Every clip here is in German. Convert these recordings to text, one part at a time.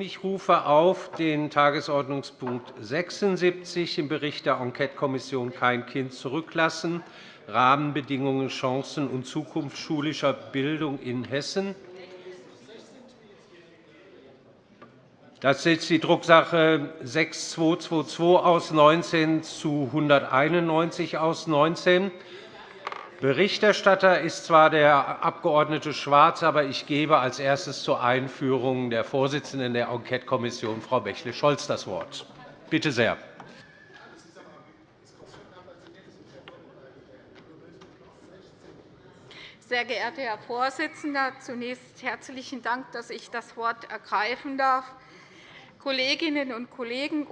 Ich rufe auf den Tagesordnungspunkt 76, im Bericht der Enquetekommission Kein Kind zurücklassen – Rahmenbedingungen, Chancen und Zukunft schulischer Bildung in Hessen. Das ist die Drucksache 6222 aus 19 zu 191 aus 19. Berichterstatter ist zwar der Abg. Schwarz, aber ich gebe als erstes zur Einführung der Vorsitzenden der Enquetekommission, Frau Bächle-Scholz, das Wort. Bitte sehr. Sehr geehrter Herr Vorsitzender! Zunächst herzlichen Dank, dass ich das Wort ergreifen darf. Kolleginnen und Kollegen.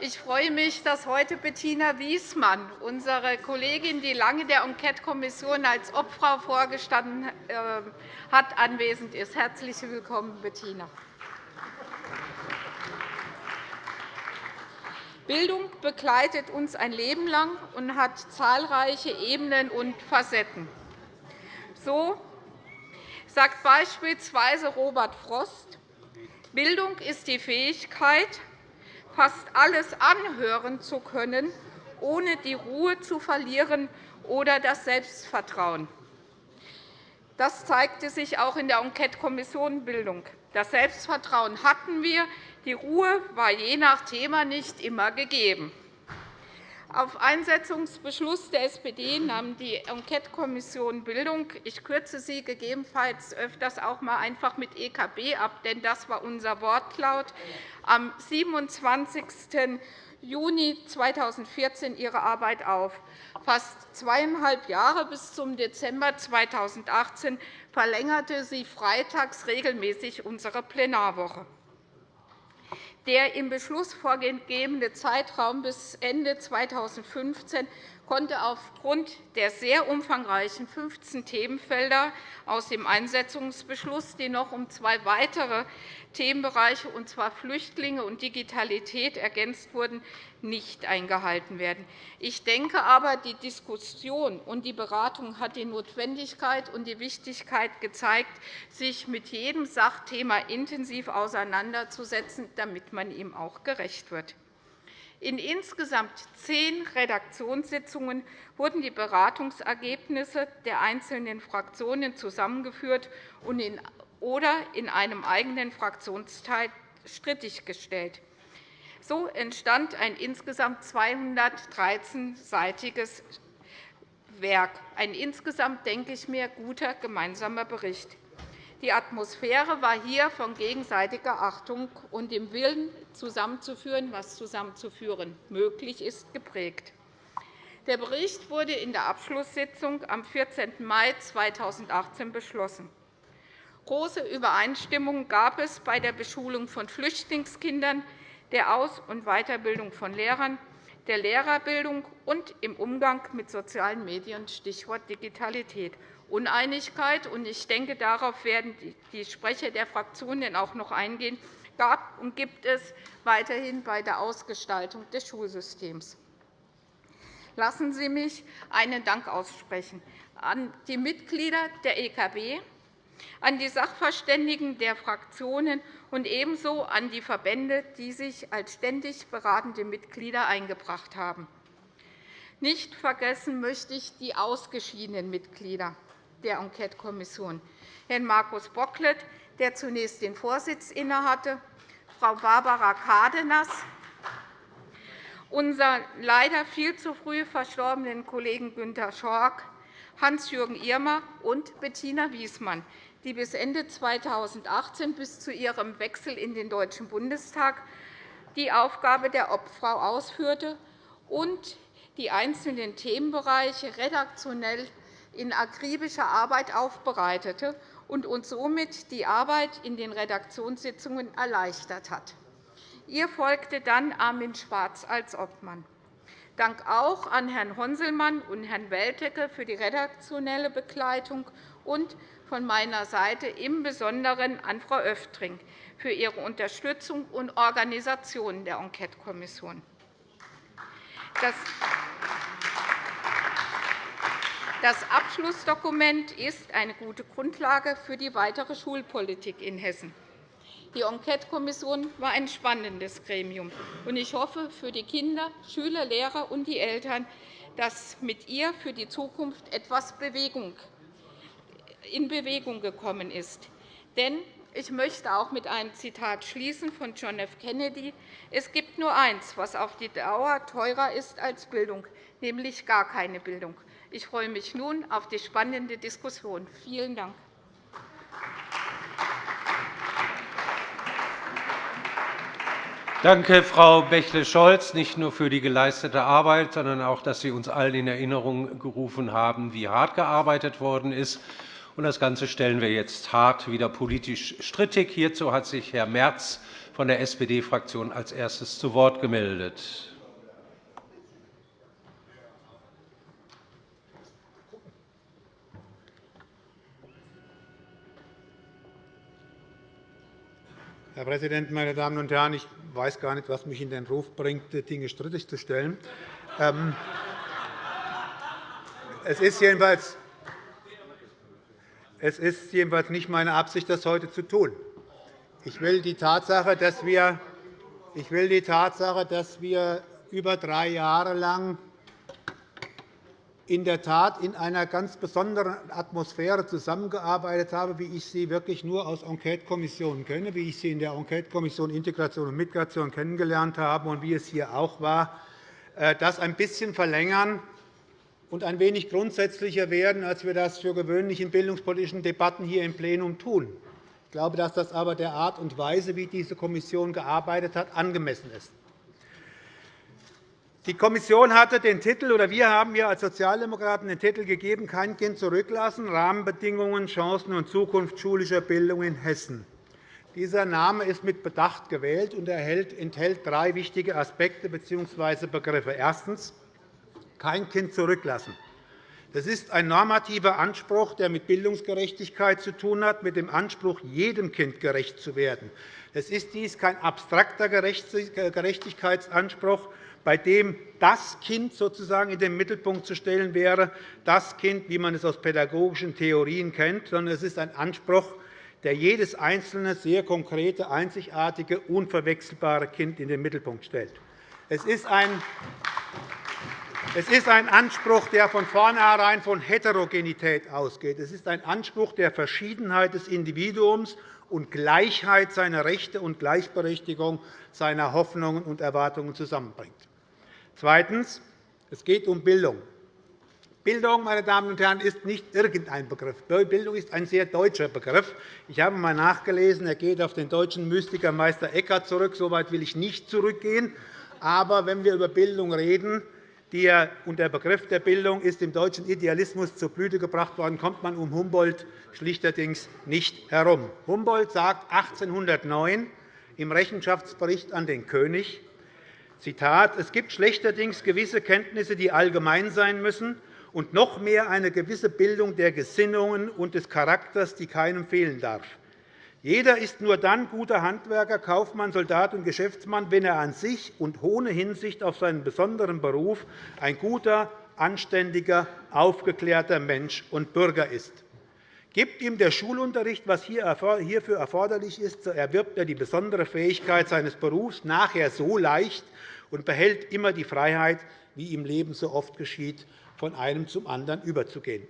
Ich freue mich, dass heute Bettina Wiesmann, unsere Kollegin, die lange der Enquetekommission als Obfrau vorgestanden äh, hat, anwesend ist. Herzlich willkommen, Bettina. Bildung begleitet uns ein Leben lang und hat zahlreiche Ebenen und Facetten. So sagt beispielsweise Robert Frost, Bildung ist die Fähigkeit, fast alles anhören zu können, ohne die Ruhe zu verlieren oder das Selbstvertrauen. Das zeigte sich auch in der Enquetekommission Bildung. Das Selbstvertrauen hatten wir, die Ruhe war je nach Thema nicht immer gegeben. Auf Einsetzungsbeschluss der SPD nahm die Enquetekommission Bildung – ich kürze sie gegebenenfalls öfters auch einmal einfach mit EKB ab, denn das war unser Wortlaut – am 27. Juni 2014 ihre Arbeit auf. Fast zweieinhalb Jahre bis zum Dezember 2018 verlängerte sie freitags regelmäßig unsere Plenarwoche. Der im Beschluss vorgegebene Zeitraum bis Ende 2015 konnte aufgrund der sehr umfangreichen 15 Themenfelder aus dem Einsetzungsbeschluss, die noch um zwei weitere Themenbereiche, und zwar Flüchtlinge und Digitalität, ergänzt wurden, nicht eingehalten werden. Ich denke aber, die Diskussion und die Beratung hat die Notwendigkeit und die Wichtigkeit gezeigt, sich mit jedem Sachthema intensiv auseinanderzusetzen, damit man ihm auch gerecht wird. In insgesamt zehn Redaktionssitzungen wurden die Beratungsergebnisse der einzelnen Fraktionen zusammengeführt oder in einem eigenen Fraktionsteil strittiggestellt. So entstand ein insgesamt 213-seitiges Werk, ein insgesamt, denke ich mir, guter gemeinsamer Bericht. Die Atmosphäre war hier von gegenseitiger Achtung und dem Willen, zusammenzuführen, was zusammenzuführen möglich ist, geprägt. Der Bericht wurde in der Abschlusssitzung am 14. Mai 2018 beschlossen. Große Übereinstimmung gab es bei der Beschulung von Flüchtlingskindern, der Aus- und Weiterbildung von Lehrern, der Lehrerbildung und im Umgang mit sozialen Medien, Stichwort Digitalität. Uneinigkeit, und ich denke, darauf werden die Sprecher der Fraktionen auch noch eingehen, gab und gibt es weiterhin bei der Ausgestaltung des Schulsystems. Lassen Sie mich einen Dank aussprechen an die Mitglieder der EKB, an die Sachverständigen der Fraktionen und ebenso an die Verbände, die sich als ständig beratende Mitglieder eingebracht haben. Nicht vergessen möchte ich die ausgeschiedenen Mitglieder der Enquetekommission, Herrn Markus Bocklet, der zunächst den Vorsitz innehatte, Frau Barbara Kadenas, unseren leider viel zu früh verstorbenen Kollegen Günter Schork, Hans-Jürgen Irmer und Bettina Wiesmann, die bis Ende 2018 bis zu ihrem Wechsel in den Deutschen Bundestag die Aufgabe der Obfrau ausführte und die einzelnen Themenbereiche redaktionell in akribischer Arbeit aufbereitete und uns somit die Arbeit in den Redaktionssitzungen erleichtert hat. Ihr folgte dann Armin Schwarz als Obmann. Dank auch an Herrn Honselmann und Herrn Weltecke für die redaktionelle Begleitung und von meiner Seite im Besonderen an Frau Öftring für ihre Unterstützung und Organisation der Enquetekommission. Das Abschlussdokument ist eine gute Grundlage für die weitere Schulpolitik in Hessen. Die Enquetekommission war ein spannendes Gremium. Ich hoffe für die Kinder, Schüler, Lehrer und die Eltern, dass mit ihr für die Zukunft etwas in Bewegung gekommen ist. Denn ich möchte auch mit einem Zitat schließen von John F. Kennedy. Es gibt nur eins, was auf die Dauer teurer ist als Bildung, nämlich gar keine Bildung. Ich freue mich nun auf die spannende Diskussion. Vielen Dank. Danke, Frau Bächle-Scholz, nicht nur für die geleistete Arbeit, sondern auch, dass Sie uns allen in Erinnerung gerufen haben, wie hart gearbeitet worden ist. Das Ganze stellen wir jetzt hart wieder politisch strittig. Hierzu hat sich Herr Merz von der SPD-Fraktion als erstes zu Wort gemeldet. Herr Präsident, meine Damen und Herren! Ich weiß gar nicht, was mich in den Ruf bringt, Dinge strittig zu stellen. Ähm, es ist jedenfalls es ist jedenfalls nicht meine Absicht, das heute zu tun. Ich will die Tatsache, dass wir, ich will die Tatsache, dass wir über drei Jahre lang in der Tat in einer ganz besonderen Atmosphäre zusammengearbeitet haben, wie ich sie wirklich nur aus Enquetekommissionen kenne, wie ich sie in der Enquetekommission Integration und Migration kennengelernt habe und wie es hier auch war, äh, das ein bisschen verlängern und ein wenig grundsätzlicher werden, als wir das für gewöhnlich in bildungspolitischen Debatten hier im Plenum tun. Ich glaube, dass das aber der Art und Weise, wie diese Kommission gearbeitet hat, angemessen ist. Die Kommission hatte den Titel, oder wir haben hier als Sozialdemokraten den Titel gegeben, kein Kind zurücklassen, Rahmenbedingungen, Chancen und Zukunft schulischer Bildung in Hessen. Dieser Name ist mit Bedacht gewählt und enthält drei wichtige Aspekte bzw. Begriffe. Erstens. Kein Kind zurücklassen. Das ist ein normativer Anspruch, der mit Bildungsgerechtigkeit zu tun hat, mit dem Anspruch, jedem Kind gerecht zu werden. Es ist dies kein abstrakter Gerechtigkeitsanspruch, bei dem das Kind sozusagen in den Mittelpunkt zu stellen wäre, das Kind, wie man es aus pädagogischen Theorien kennt, sondern es ist ein Anspruch, der jedes einzelne, sehr konkrete, einzigartige, unverwechselbare Kind in den Mittelpunkt stellt. Es ist ein Anspruch, der von vornherein von Heterogenität ausgeht. Es ist ein Anspruch der Verschiedenheit des Individuums und Gleichheit seiner Rechte und Gleichberechtigung seiner Hoffnungen und Erwartungen zusammenbringt. Zweitens. Es geht um Bildung. Bildung meine Damen und Herren, ist nicht irgendein Begriff. Bildung ist ein sehr deutscher Begriff. Ich habe einmal nachgelesen, er geht auf den deutschen Mystiker Meister Eckhart zurück. So weit will ich nicht zurückgehen. Aber wenn wir über Bildung reden, der, und der Begriff der Bildung ist im deutschen Idealismus zur Blüte gebracht worden, kommt man um Humboldt schlichterdings nicht herum. Humboldt sagt 1809 im Rechenschaftsbericht an den König, Zitat, es gibt schlechterdings gewisse Kenntnisse, die allgemein sein müssen, und noch mehr eine gewisse Bildung der Gesinnungen und des Charakters, die keinem fehlen darf. Jeder ist nur dann guter Handwerker, Kaufmann, Soldat und Geschäftsmann, wenn er an sich und ohne Hinsicht auf seinen besonderen Beruf ein guter, anständiger, aufgeklärter Mensch und Bürger ist. Gibt ihm der Schulunterricht, was hierfür erforderlich ist, so erwirbt er die besondere Fähigkeit seines Berufs nachher so leicht und behält immer die Freiheit, wie im Leben so oft geschieht, von einem zum anderen überzugehen.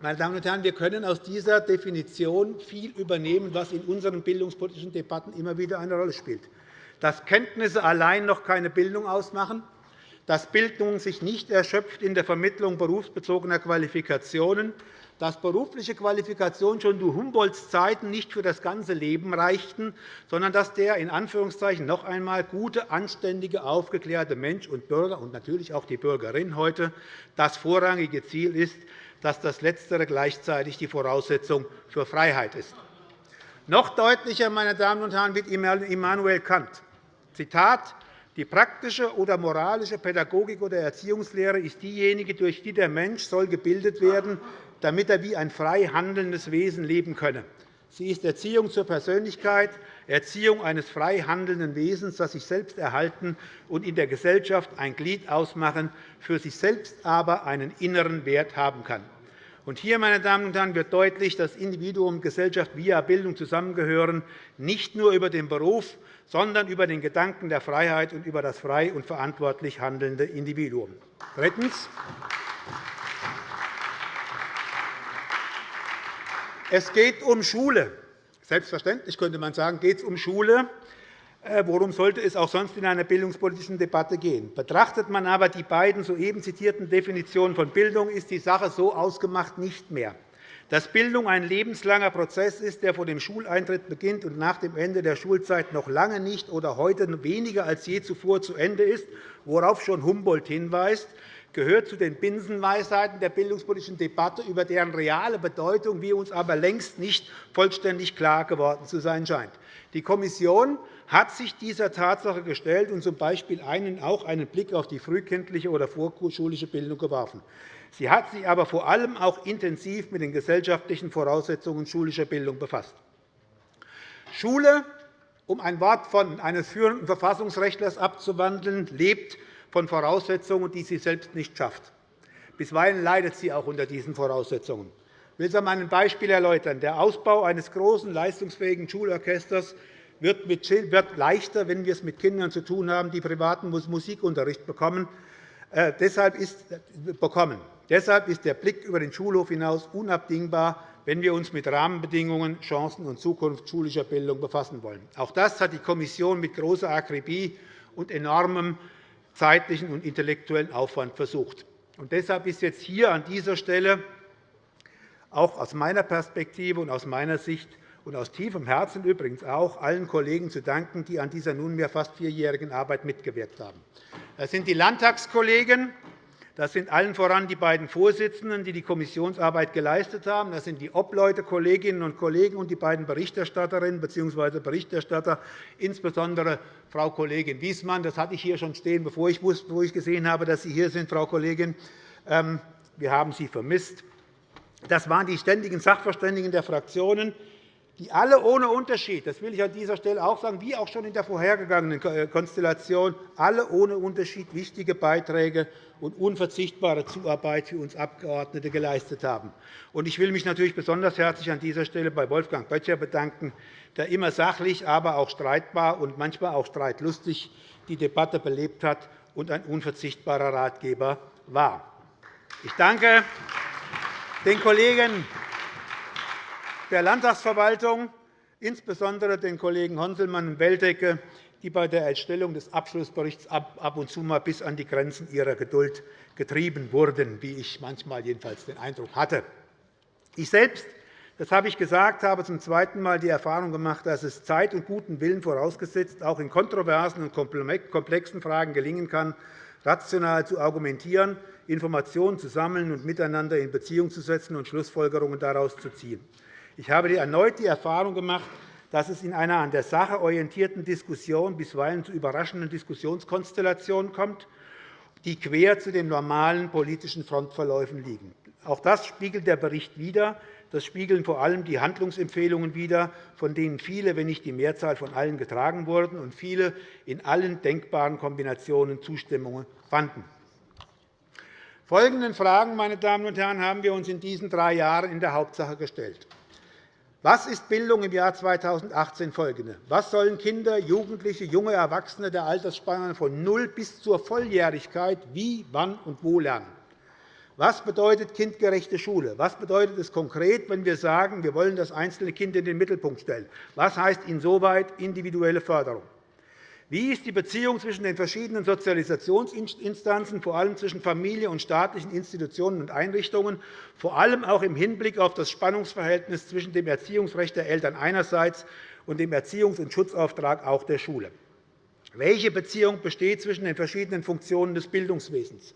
Meine Damen und Herren, wir können aus dieser Definition viel übernehmen, was in unseren bildungspolitischen Debatten immer wieder eine Rolle spielt. Dass Kenntnisse allein noch keine Bildung ausmachen, dass Bildung sich nicht erschöpft in der Vermittlung berufsbezogener Qualifikationen, dass berufliche Qualifikationen schon zu Humboldts Zeiten nicht für das ganze Leben reichten, sondern dass der in Anführungszeichen noch einmal gute, anständige, aufgeklärte Mensch und Bürger und natürlich auch die Bürgerin heute das vorrangige Ziel ist, dass das Letztere gleichzeitig die Voraussetzung für Freiheit ist. Noch deutlicher meine Damen und Herren, wird Immanuel Kant. Zitat, die praktische oder moralische Pädagogik oder Erziehungslehre ist diejenige, durch die der Mensch soll gebildet werden, damit er wie ein frei handelndes Wesen leben könne. Sie ist Erziehung zur Persönlichkeit, Erziehung eines frei handelnden Wesens, das sich selbst erhalten und in der Gesellschaft ein Glied ausmachen, für sich selbst aber einen inneren Wert haben kann. Und hier, meine Damen und Herren, wird deutlich, dass Individuum und Gesellschaft via Bildung zusammengehören, nicht nur über den Beruf, sondern über den Gedanken der Freiheit und über das frei und verantwortlich handelnde Individuum. Drittens. Es geht um Schule. Selbstverständlich könnte man sagen, geht es um Schule. Äh, worum sollte es auch sonst in einer bildungspolitischen Debatte gehen? Betrachtet man aber die beiden soeben zitierten Definitionen von Bildung, ist die Sache so ausgemacht nicht mehr. Dass Bildung ein lebenslanger Prozess ist, der vor dem Schuleintritt beginnt und nach dem Ende der Schulzeit noch lange nicht oder heute weniger als je zuvor zu Ende ist, worauf schon Humboldt hinweist, gehört zu den Binsenweisheiten der bildungspolitischen Debatte, über deren reale Bedeutung wir uns aber längst nicht vollständig klar geworden zu sein scheint. Die Kommission hat sich dieser Tatsache gestellt und z. B. einen, auch einen Blick auf die frühkindliche oder vorschulische Bildung geworfen. Sie hat sich aber vor allem auch intensiv mit den gesellschaftlichen Voraussetzungen schulischer Bildung befasst. Schule, um ein Wort von eines führenden Verfassungsrechtlers abzuwandeln, lebt von Voraussetzungen, die sie selbst nicht schafft. Bisweilen leidet sie auch unter diesen Voraussetzungen. Ich will es an einem Beispiel erläutern. Der Ausbau eines großen, leistungsfähigen Schulorchesters wird leichter, wenn wir es mit Kindern zu tun haben, die privaten Musikunterricht bekommen. Äh, deshalb, ist, bekommen. deshalb ist der Blick über den Schulhof hinaus unabdingbar, wenn wir uns mit Rahmenbedingungen, Chancen und Zukunft schulischer Bildung befassen wollen. Auch das hat die Kommission mit großer Akribie und enormem zeitlichen und intellektuellen Aufwand versucht. Und deshalb ist jetzt hier an dieser Stelle auch aus meiner Perspektive und aus meiner Sicht und aus tiefem Herzen übrigens auch allen Kollegen zu danken, die an dieser nunmehr fast vierjährigen Arbeit mitgewirkt haben. Das sind die Landtagskollegen, das sind allen voran die beiden Vorsitzenden, die die Kommissionsarbeit geleistet haben. Das sind die Obleute, Kolleginnen und Kollegen und die beiden Berichterstatterinnen bzw. Berichterstatter, insbesondere Frau Kollegin Wiesmann. Das hatte ich hier schon stehen, bevor ich gesehen habe, dass Sie hier sind, Frau Kollegin. Ähm, wir haben Sie vermisst. Das waren die ständigen Sachverständigen der Fraktionen, die alle ohne Unterschied, das will ich an dieser Stelle auch sagen, wie auch schon in der vorhergegangenen äh, Konstellation, alle ohne Unterschied wichtige Beiträge und unverzichtbare Zuarbeit für uns Abgeordnete geleistet haben. Ich will mich natürlich besonders herzlich an dieser Stelle bei Wolfgang Böttcher bedanken, der immer sachlich, aber auch streitbar und manchmal auch streitlustig die Debatte belebt hat und ein unverzichtbarer Ratgeber war. Ich danke den Kollegen der Landtagsverwaltung, insbesondere den Kollegen Honselmann und Weltecke, die bei der Erstellung des Abschlussberichts ab und zu mal bis an die Grenzen ihrer Geduld getrieben wurden, wie ich manchmal jedenfalls den Eindruck hatte. Ich selbst das habe ich gesagt, habe zum zweiten Mal die Erfahrung gemacht, dass es Zeit und guten Willen vorausgesetzt auch in kontroversen und komplexen Fragen gelingen kann, rational zu argumentieren, Informationen zu sammeln und miteinander in Beziehung zu setzen und Schlussfolgerungen daraus zu ziehen. Ich habe erneut die Erfahrung gemacht, dass es in einer an der Sache orientierten Diskussion bisweilen zu überraschenden Diskussionskonstellationen kommt, die quer zu den normalen politischen Frontverläufen liegen. Auch das spiegelt der Bericht wider. Das spiegeln vor allem die Handlungsempfehlungen wider, von denen viele, wenn nicht die Mehrzahl von allen getragen wurden und viele in allen denkbaren Kombinationen Zustimmung fanden. Folgenden Fragen meine Damen und Herren, haben wir uns in diesen drei Jahren in der Hauptsache gestellt. Was ist Bildung im Jahr 2018 folgende? Was sollen Kinder, Jugendliche, junge Erwachsene der Altersspanne von 0 bis zur Volljährigkeit wie, wann und wo lernen? Was bedeutet kindgerechte Schule? Was bedeutet es konkret, wenn wir sagen, wir wollen das einzelne Kind in den Mittelpunkt stellen? Was heißt insoweit individuelle Förderung? Wie ist die Beziehung zwischen den verschiedenen Sozialisationsinstanzen, vor allem zwischen Familie und staatlichen Institutionen und Einrichtungen, vor allem auch im Hinblick auf das Spannungsverhältnis zwischen dem Erziehungsrecht der Eltern einerseits und dem Erziehungs- und Schutzauftrag auch der Schule? Welche Beziehung besteht zwischen den verschiedenen Funktionen des Bildungswesens?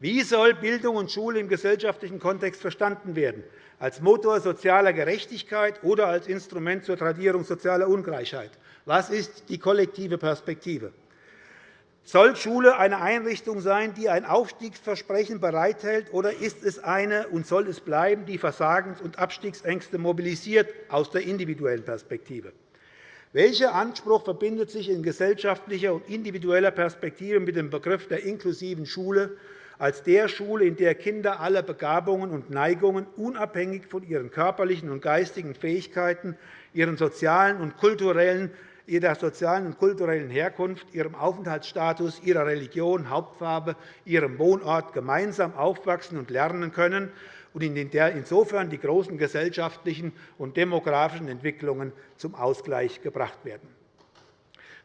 Wie soll Bildung und Schule im gesellschaftlichen Kontext verstanden werden? Als Motor sozialer Gerechtigkeit oder als Instrument zur Tradierung sozialer Ungleichheit? Was ist die kollektive Perspektive? Soll Schule eine Einrichtung sein, die ein Aufstiegsversprechen bereithält, oder ist es eine und soll es bleiben, die Versagens- und Abstiegsängste mobilisiert aus der individuellen Perspektive? Welcher Anspruch verbindet sich in gesellschaftlicher und individueller Perspektive mit dem Begriff der inklusiven Schule als der Schule, in der Kinder alle Begabungen und Neigungen unabhängig von ihren körperlichen und geistigen Fähigkeiten, ihren sozialen und kulturellen ihrer sozialen und kulturellen Herkunft, ihrem Aufenthaltsstatus, ihrer Religion, Hauptfarbe, ihrem Wohnort gemeinsam aufwachsen und lernen können und in der insofern die großen gesellschaftlichen und demografischen Entwicklungen zum Ausgleich gebracht werden.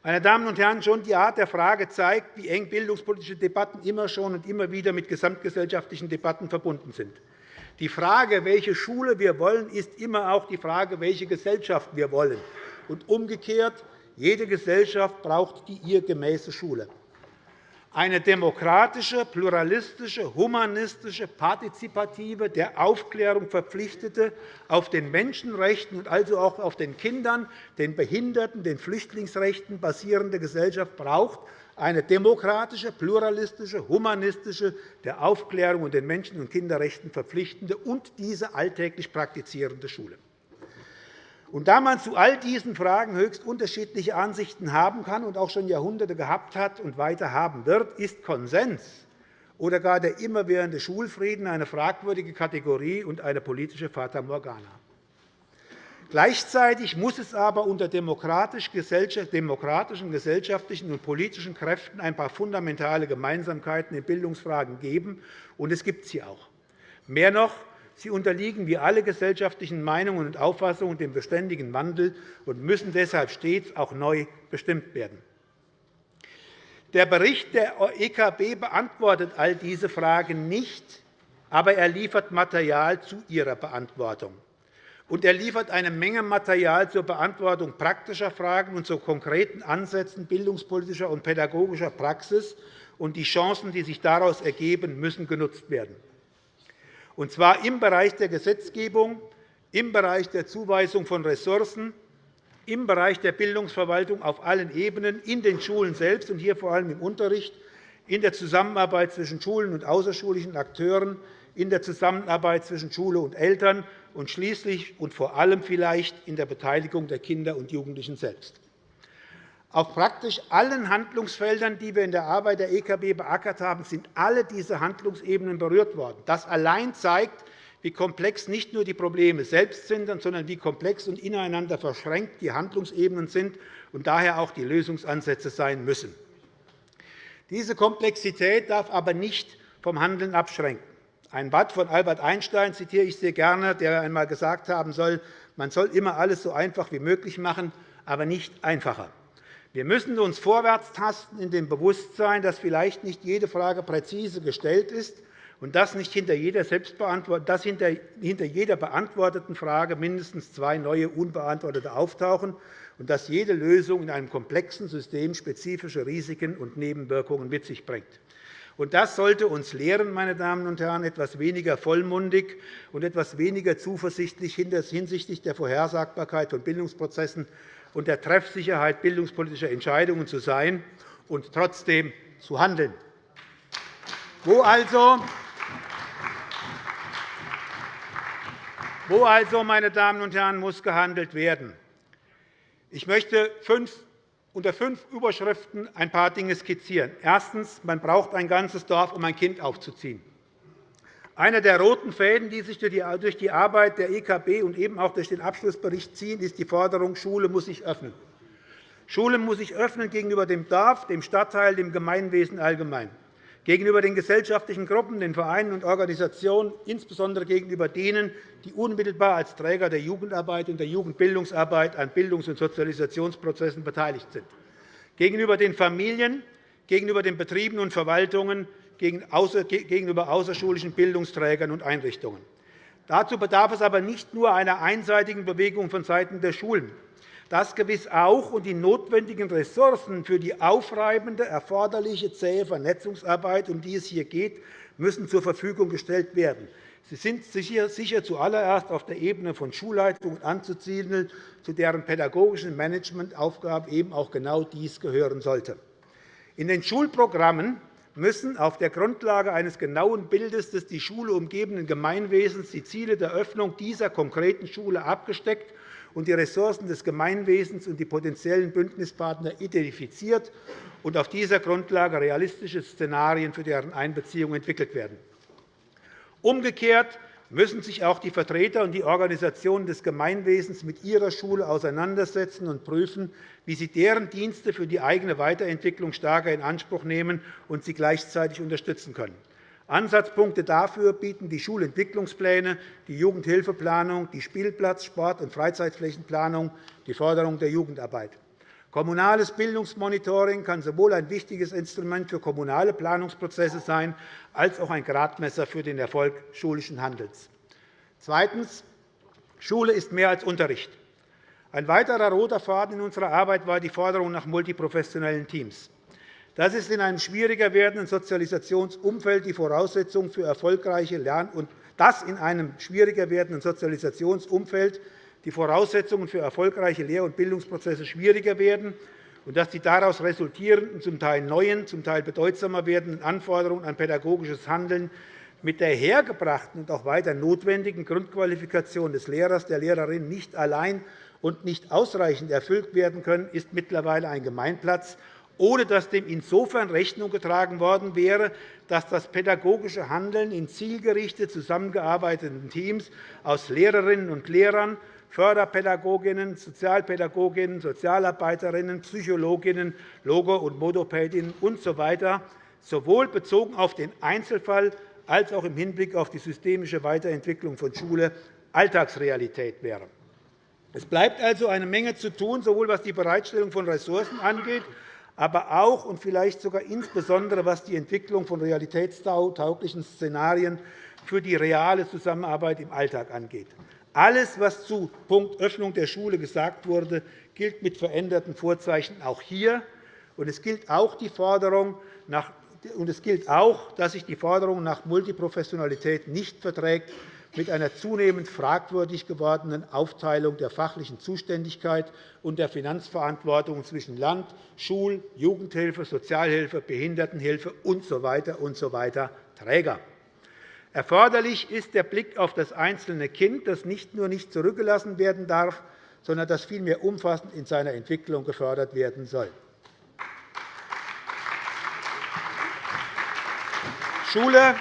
Meine Damen und Herren, schon die Art der Frage zeigt, wie eng bildungspolitische Debatten immer schon und immer wieder mit gesamtgesellschaftlichen Debatten verbunden sind. Die Frage, welche Schule wir wollen, ist immer auch die Frage, welche Gesellschaft wir wollen. Und umgekehrt, jede Gesellschaft braucht die ihr gemäße Schule. Eine demokratische, pluralistische, humanistische, partizipative, der Aufklärung verpflichtete, auf den Menschenrechten und also auch auf den Kindern, den Behinderten, den Flüchtlingsrechten basierende Gesellschaft braucht eine demokratische, pluralistische, humanistische, der Aufklärung und den Menschen- und Kinderrechten verpflichtende und diese alltäglich praktizierende Schule. Und da man zu all diesen Fragen höchst unterschiedliche Ansichten haben kann und auch schon Jahrhunderte gehabt hat und weiter haben wird, ist Konsens oder gar der immerwährende Schulfrieden eine fragwürdige Kategorie und eine politische Fata Morgana. Gleichzeitig muss es aber unter demokratischen gesellschaftlichen und politischen Kräften ein paar fundamentale Gemeinsamkeiten in Bildungsfragen geben, und es gibt sie auch. Mehr noch, Sie unterliegen wie alle gesellschaftlichen Meinungen und Auffassungen dem beständigen Wandel und müssen deshalb stets auch neu bestimmt werden. Der Bericht der EKB beantwortet all diese Fragen nicht, aber er liefert Material zu ihrer Beantwortung. Und er liefert eine Menge Material zur Beantwortung praktischer Fragen und zu konkreten Ansätzen bildungspolitischer und pädagogischer Praxis. Und die Chancen, die sich daraus ergeben, müssen genutzt werden und zwar im Bereich der Gesetzgebung, im Bereich der Zuweisung von Ressourcen, im Bereich der Bildungsverwaltung auf allen Ebenen, in den Schulen selbst und hier vor allem im Unterricht, in der Zusammenarbeit zwischen Schulen und außerschulischen Akteuren, in der Zusammenarbeit zwischen Schule und Eltern und schließlich und vor allem vielleicht in der Beteiligung der Kinder und Jugendlichen selbst. Auf praktisch allen Handlungsfeldern, die wir in der Arbeit der EKB beackert haben, sind alle diese Handlungsebenen berührt worden. Das allein zeigt, wie komplex nicht nur die Probleme selbst sind, sondern wie komplex und ineinander verschränkt die Handlungsebenen sind und daher auch die Lösungsansätze sein müssen. Diese Komplexität darf aber nicht vom Handeln abschränken. Ein Wort von Albert Einstein zitiere ich sehr gerne, der einmal gesagt haben soll, man soll immer alles so einfach wie möglich machen, aber nicht einfacher. Wir müssen uns vorwärts tasten in dem Bewusstsein, dass vielleicht nicht jede Frage präzise gestellt ist und dass hinter jeder, beantworteten Frage mindestens zwei neue unbeantwortete auftauchen und dass jede Lösung in einem komplexen System spezifische Risiken und Nebenwirkungen mit sich bringt. Das sollte uns lehren, meine Damen und Herren, etwas weniger vollmundig und etwas weniger zuversichtlich hinsichtlich der Vorhersagbarkeit von Bildungsprozessen und der Treffsicherheit bildungspolitischer Entscheidungen zu sein und trotzdem zu handeln. Wo also, wo also, meine Damen und Herren, muss gehandelt werden? Ich möchte unter fünf Überschriften ein paar Dinge skizzieren. Erstens. Man braucht ein ganzes Dorf, um ein Kind aufzuziehen. Einer der roten Fäden, die sich durch die Arbeit der EKB und eben auch durch den Abschlussbericht ziehen, ist die Forderung, Schule muss sich öffnen. Schule muss sich öffnen gegenüber dem Dorf, dem Stadtteil, dem Gemeinwesen allgemein, gegenüber den gesellschaftlichen Gruppen, den Vereinen und Organisationen, insbesondere gegenüber denen, die unmittelbar als Träger der Jugendarbeit und der Jugendbildungsarbeit an Bildungs- und Sozialisationsprozessen beteiligt sind, gegenüber den Familien, gegenüber den Betrieben und Verwaltungen, gegenüber außerschulischen Bildungsträgern und Einrichtungen. Dazu bedarf es aber nicht nur einer einseitigen Bewegung vonseiten der Schulen. Das gewiss auch, und die notwendigen Ressourcen für die aufreibende, erforderliche zähe Vernetzungsarbeit, um die es hier geht, müssen zur Verfügung gestellt werden. Sie sind sicher zuallererst auf der Ebene von Schulleitungen anzusiedeln, zu deren pädagogischen Managementaufgaben eben auch genau dies gehören sollte. In den Schulprogrammen müssen auf der Grundlage eines genauen Bildes des die Schule umgebenden Gemeinwesens die Ziele der Öffnung dieser konkreten Schule abgesteckt und die Ressourcen des Gemeinwesens und die potenziellen Bündnispartner identifiziert und auf dieser Grundlage realistische Szenarien für deren Einbeziehung entwickelt werden. Umgekehrt müssen sich auch die Vertreter und die Organisationen des Gemeinwesens mit ihrer Schule auseinandersetzen und prüfen, wie sie deren Dienste für die eigene Weiterentwicklung stärker in Anspruch nehmen und sie gleichzeitig unterstützen können. Ansatzpunkte dafür bieten die Schulentwicklungspläne, die Jugendhilfeplanung, die Spielplatz-, Sport- und Freizeitflächenplanung, die Förderung der Jugendarbeit. Kommunales Bildungsmonitoring kann sowohl ein wichtiges Instrument für kommunale Planungsprozesse sein, als auch ein Gradmesser für den Erfolg schulischen Handelns. Zweitens. Schule ist mehr als Unterricht. Ein weiterer roter Faden in unserer Arbeit war die Forderung nach multiprofessionellen Teams. Das ist in einem schwieriger werdenden Sozialisationsumfeld die Voraussetzung für erfolgreiche Lern- und das in einem schwieriger werdenden Sozialisationsumfeld die Voraussetzungen für erfolgreiche Lehr- und Bildungsprozesse schwieriger werden und dass die daraus resultierenden, zum Teil neuen, zum Teil bedeutsamer werdenden Anforderungen an pädagogisches Handeln mit der hergebrachten und auch weiter notwendigen Grundqualifikation des Lehrers, der Lehrerin nicht allein und nicht ausreichend erfüllt werden können, ist mittlerweile ein Gemeinplatz, ohne dass dem insofern Rechnung getragen worden wäre, dass das pädagogische Handeln in zielgerichtet zusammengearbeiteten Teams aus Lehrerinnen und Lehrern, Förderpädagoginnen, Sozialpädagoginnen, Sozialarbeiterinnen, Psychologinnen, Logo- und Modopädinnen usw. So sowohl bezogen auf den Einzelfall als auch im Hinblick auf die systemische Weiterentwicklung von Schule Alltagsrealität wäre. Es bleibt also eine Menge zu tun, sowohl was die Bereitstellung von Ressourcen angeht, aber auch und vielleicht sogar insbesondere was die Entwicklung von realitätstauglichen Szenarien für die reale Zusammenarbeit im Alltag angeht. Alles, was zu Punkt Öffnung der Schule gesagt wurde, gilt mit veränderten Vorzeichen auch hier. es gilt auch, die Forderung nach und es gilt auch, dass sich die Forderung nach Multiprofessionalität nicht verträgt mit einer zunehmend fragwürdig gewordenen Aufteilung der fachlichen Zuständigkeit und der Finanzverantwortung zwischen Land, Schul-, Jugendhilfe, Sozialhilfe, Behindertenhilfe usw. usw. Träger. Erforderlich ist der Blick auf das einzelne Kind, das nicht nur nicht zurückgelassen werden darf, sondern das vielmehr umfassend in seiner Entwicklung gefördert werden soll. Schule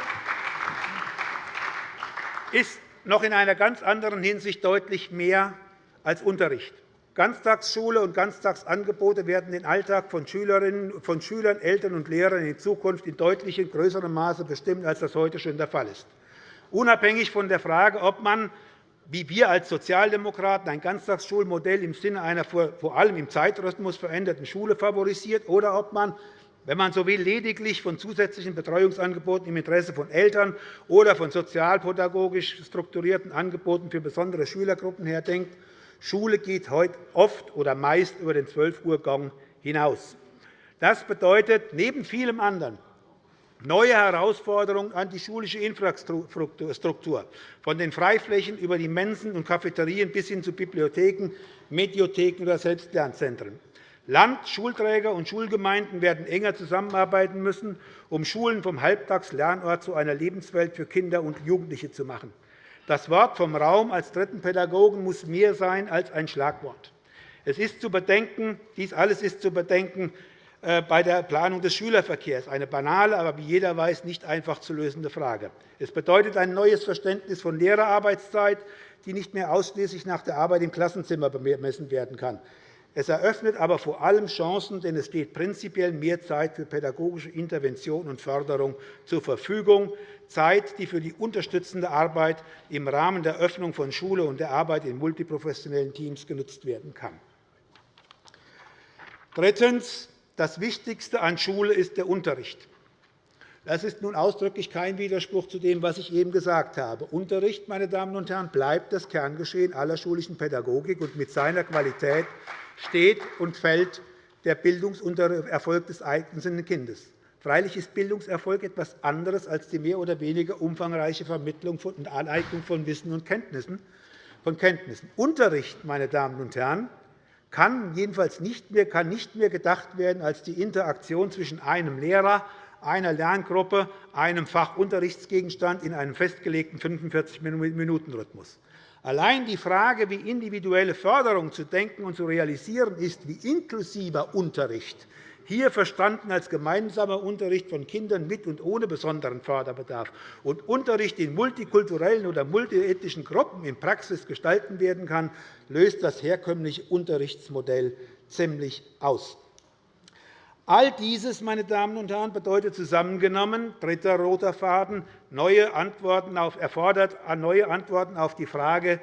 ist noch in einer ganz anderen Hinsicht deutlich mehr als Unterricht. Ganztagsschule und Ganztagsangebote werden den Alltag von, Schülern, Eltern und Lehrern in Zukunft in deutlich größerem Maße bestimmen, als das heute schon der Fall ist. Unabhängig von der Frage, ob man wie wir als Sozialdemokraten ein Ganztagsschulmodell im Sinne einer vor allem im Zeitrhythmus veränderten Schule favorisiert oder ob man wenn man so will, lediglich von zusätzlichen Betreuungsangeboten im Interesse von Eltern oder von sozialpädagogisch strukturierten Angeboten für besondere Schülergruppen her denkt, Schule geht heute oft oder meist über den 12-Uhr-Gang hinaus. Das bedeutet neben vielem anderen neue Herausforderungen an die schulische Infrastruktur, von den Freiflächen über die Mensen und Cafeterien bis hin zu Bibliotheken, Mediotheken oder Selbstlernzentren. Land, Schulträger und Schulgemeinden werden enger zusammenarbeiten müssen, um Schulen vom Halbtagslernort zu einer Lebenswelt für Kinder und Jugendliche zu machen. Das Wort vom Raum als dritten Pädagogen muss mehr sein als ein Schlagwort. Es ist zu bedenken, dies alles ist zu bedenken äh, bei der Planung des Schülerverkehrs, eine banale, aber wie jeder weiß, nicht einfach zu lösende Frage. Es bedeutet ein neues Verständnis von Lehrerarbeitszeit, die nicht mehr ausschließlich nach der Arbeit im Klassenzimmer bemessen werden kann. Es eröffnet aber vor allem Chancen, denn es steht prinzipiell mehr Zeit für pädagogische Intervention und Förderung zur Verfügung, Zeit, die für die unterstützende Arbeit im Rahmen der Öffnung von Schule und der Arbeit in multiprofessionellen Teams genutzt werden kann. Drittens. Das Wichtigste an Schule ist der Unterricht. Das ist nun ausdrücklich kein Widerspruch zu dem, was ich eben gesagt habe. Unterricht, meine Damen und Herren, bleibt das Kerngeschehen aller schulischen Pädagogik, und mit seiner Qualität steht und fällt der Bildungserfolg des einzelnen Kindes. Freilich ist Bildungserfolg etwas anderes als die mehr oder weniger umfangreiche Vermittlung und Aneignung von Wissen und Kenntnissen. Von Kenntnissen. Unterricht, meine Damen und Herren, kann jedenfalls nicht mehr, kann nicht mehr gedacht werden als die Interaktion zwischen einem Lehrer, einer Lerngruppe, einem Fachunterrichtsgegenstand in einem festgelegten 45-Minuten-Rhythmus. Allein die Frage, wie individuelle Förderung zu denken und zu realisieren ist, wie inklusiver Unterricht, hier verstanden als gemeinsamer Unterricht von Kindern mit und ohne besonderen Förderbedarf und Unterricht in multikulturellen oder multiethnischen Gruppen in Praxis gestalten werden kann, löst das herkömmliche Unterrichtsmodell ziemlich aus. All dieses meine Damen und Herren, bedeutet zusammengenommen, dritter roter Faden, neue Antworten auf, erfordert neue Antworten auf die Frage,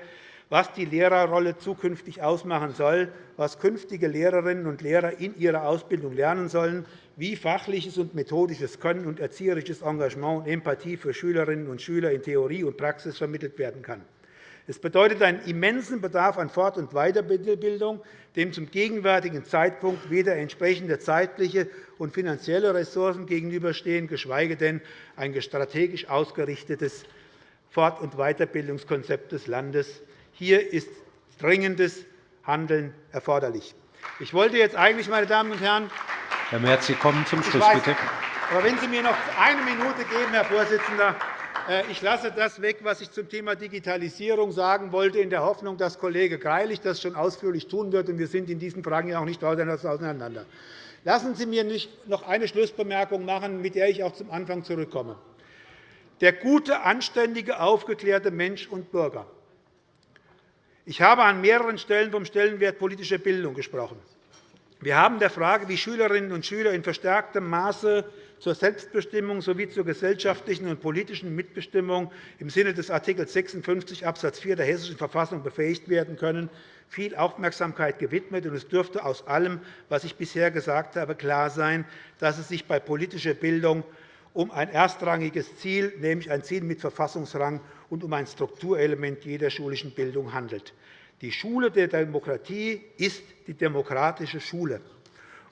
was die Lehrerrolle zukünftig ausmachen soll, was künftige Lehrerinnen und Lehrer in ihrer Ausbildung lernen sollen, wie fachliches und methodisches Können und erzieherisches Engagement und Empathie für Schülerinnen und Schüler in Theorie und Praxis vermittelt werden kann. Es bedeutet einen immensen Bedarf an Fort- und Weiterbildung, dem zum gegenwärtigen Zeitpunkt weder entsprechende zeitliche und finanzielle Ressourcen gegenüberstehen, geschweige denn ein strategisch ausgerichtetes Fort- und Weiterbildungskonzept des Landes hier ist dringendes Handeln erforderlich. Ich wollte jetzt eigentlich, meine Damen und Herren, Herr Merz, Sie kommen zum Schluss, weiß, bitte. Aber wenn Sie mir noch eine Minute geben, Herr Vorsitzender, ich lasse das weg, was ich zum Thema Digitalisierung sagen wollte, in der Hoffnung, dass Kollege Greilich das schon ausführlich tun wird. Wir sind in diesen Fragen ja auch nicht auseinander. Lassen Sie mir noch eine Schlussbemerkung machen, mit der ich auch zum Anfang zurückkomme. Der gute, anständige, aufgeklärte Mensch und Bürger ich habe an mehreren Stellen vom Stellenwert politischer Bildung gesprochen. Wir haben der Frage, wie Schülerinnen und Schüler in verstärktem Maße zur Selbstbestimmung sowie zur gesellschaftlichen und politischen Mitbestimmung im Sinne des Art. 56 Abs. 4 der Hessischen Verfassung befähigt werden können, viel Aufmerksamkeit gewidmet. Es dürfte aus allem, was ich bisher gesagt habe, klar sein, dass es sich bei politischer Bildung um ein erstrangiges Ziel, nämlich ein Ziel mit Verfassungsrang und um ein Strukturelement jeder schulischen Bildung handelt. Die Schule der Demokratie ist die demokratische Schule.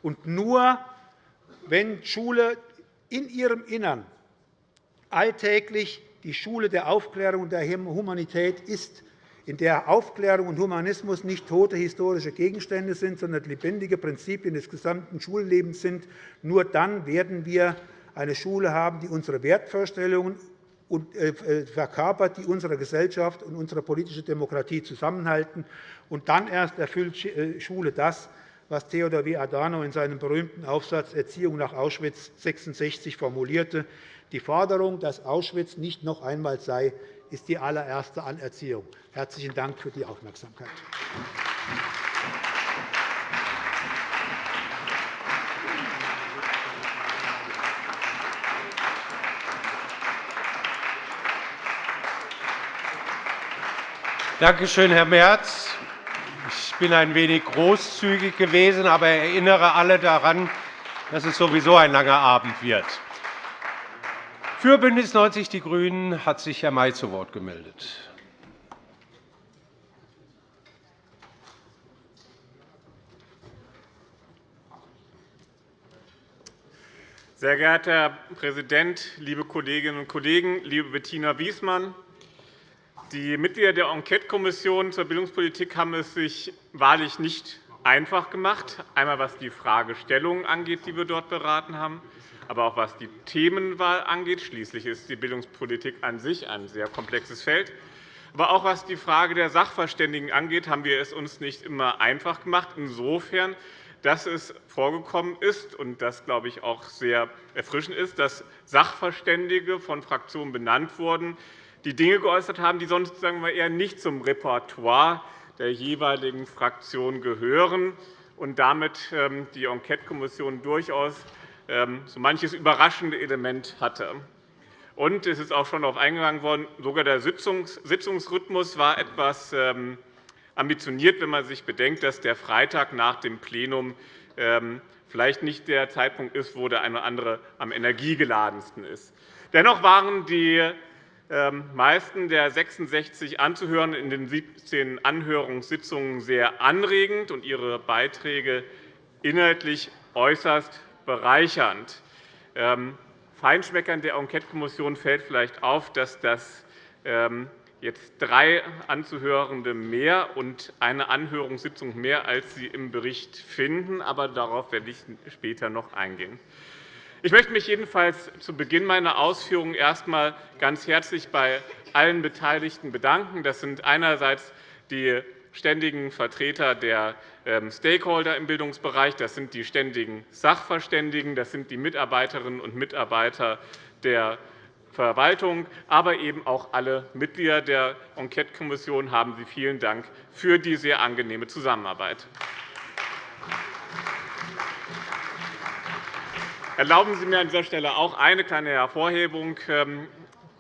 Und nur wenn Schule in ihrem Innern alltäglich die Schule der Aufklärung und der Humanität ist, in der Aufklärung und Humanismus nicht tote historische Gegenstände sind, sondern lebendige Prinzipien des gesamten Schullebens sind, nur dann werden wir eine Schule haben, die unsere Wertvorstellungen äh, verkörpert, die unsere Gesellschaft und unsere politische Demokratie zusammenhalten. Und dann erst erfüllt äh, Schule das, was Theodor W. Adorno in seinem berühmten Aufsatz Erziehung nach Auschwitz 1966 formulierte. Die Forderung, dass Auschwitz nicht noch einmal sei, ist die allererste Anerziehung. Herzlichen Dank für die Aufmerksamkeit. Danke schön, Herr Merz. Ich bin ein wenig großzügig gewesen, aber erinnere alle daran, dass es sowieso ein langer Abend wird. Für BÜNDNIS 90 die GRÜNEN hat sich Herr May zu Wort gemeldet. Sehr geehrter Herr Präsident, liebe Kolleginnen und Kollegen, liebe Bettina Wiesmann! Die Mitglieder der Enquetekommission zur Bildungspolitik haben es sich wahrlich nicht einfach gemacht, einmal was die Fragestellungen angeht, die wir dort beraten haben, aber auch was die Themenwahl angeht. Schließlich ist die Bildungspolitik an sich ein sehr komplexes Feld. Aber auch was die Frage der Sachverständigen angeht, haben wir es uns nicht immer einfach gemacht. Insofern, dass es vorgekommen ist, und das glaube ich auch sehr erfrischend ist, dass Sachverständige von Fraktionen benannt wurden, die Dinge geäußert haben, die sonst sagen wir, eher nicht zum Repertoire der jeweiligen Fraktion gehören und damit ähm, die Enquetekommission durchaus ähm, so manches überraschende Element hatte. Und es ist auch schon darauf eingegangen worden, sogar der Sitzungsrhythmus war etwas ähm, ambitioniert, wenn man sich bedenkt, dass der Freitag nach dem Plenum vielleicht nicht der Zeitpunkt ist, wo der eine oder andere am energiegeladensten ist. Dennoch waren die meisten der 66 Anzuhörenden in den 17 Anhörungssitzungen sehr anregend und ihre Beiträge inhaltlich äußerst bereichernd. Ähm, Feinschmeckern der Enquetekommission fällt vielleicht auf, dass das ähm, jetzt drei Anzuhörende mehr und eine Anhörungssitzung mehr, als Sie im Bericht finden. Aber darauf werde ich später noch eingehen. Ich möchte mich jedenfalls zu Beginn meiner Ausführungen erst einmal ganz herzlich bei allen Beteiligten bedanken. Das sind einerseits die ständigen Vertreter der ähm, Stakeholder im Bildungsbereich, das sind die ständigen Sachverständigen, das sind die Mitarbeiterinnen und Mitarbeiter der Verwaltung, aber eben auch alle Mitglieder der Enquetekommission haben Sie vielen Dank für die sehr angenehme Zusammenarbeit. Erlauben Sie mir an dieser Stelle auch eine kleine Hervorhebung. Ähm,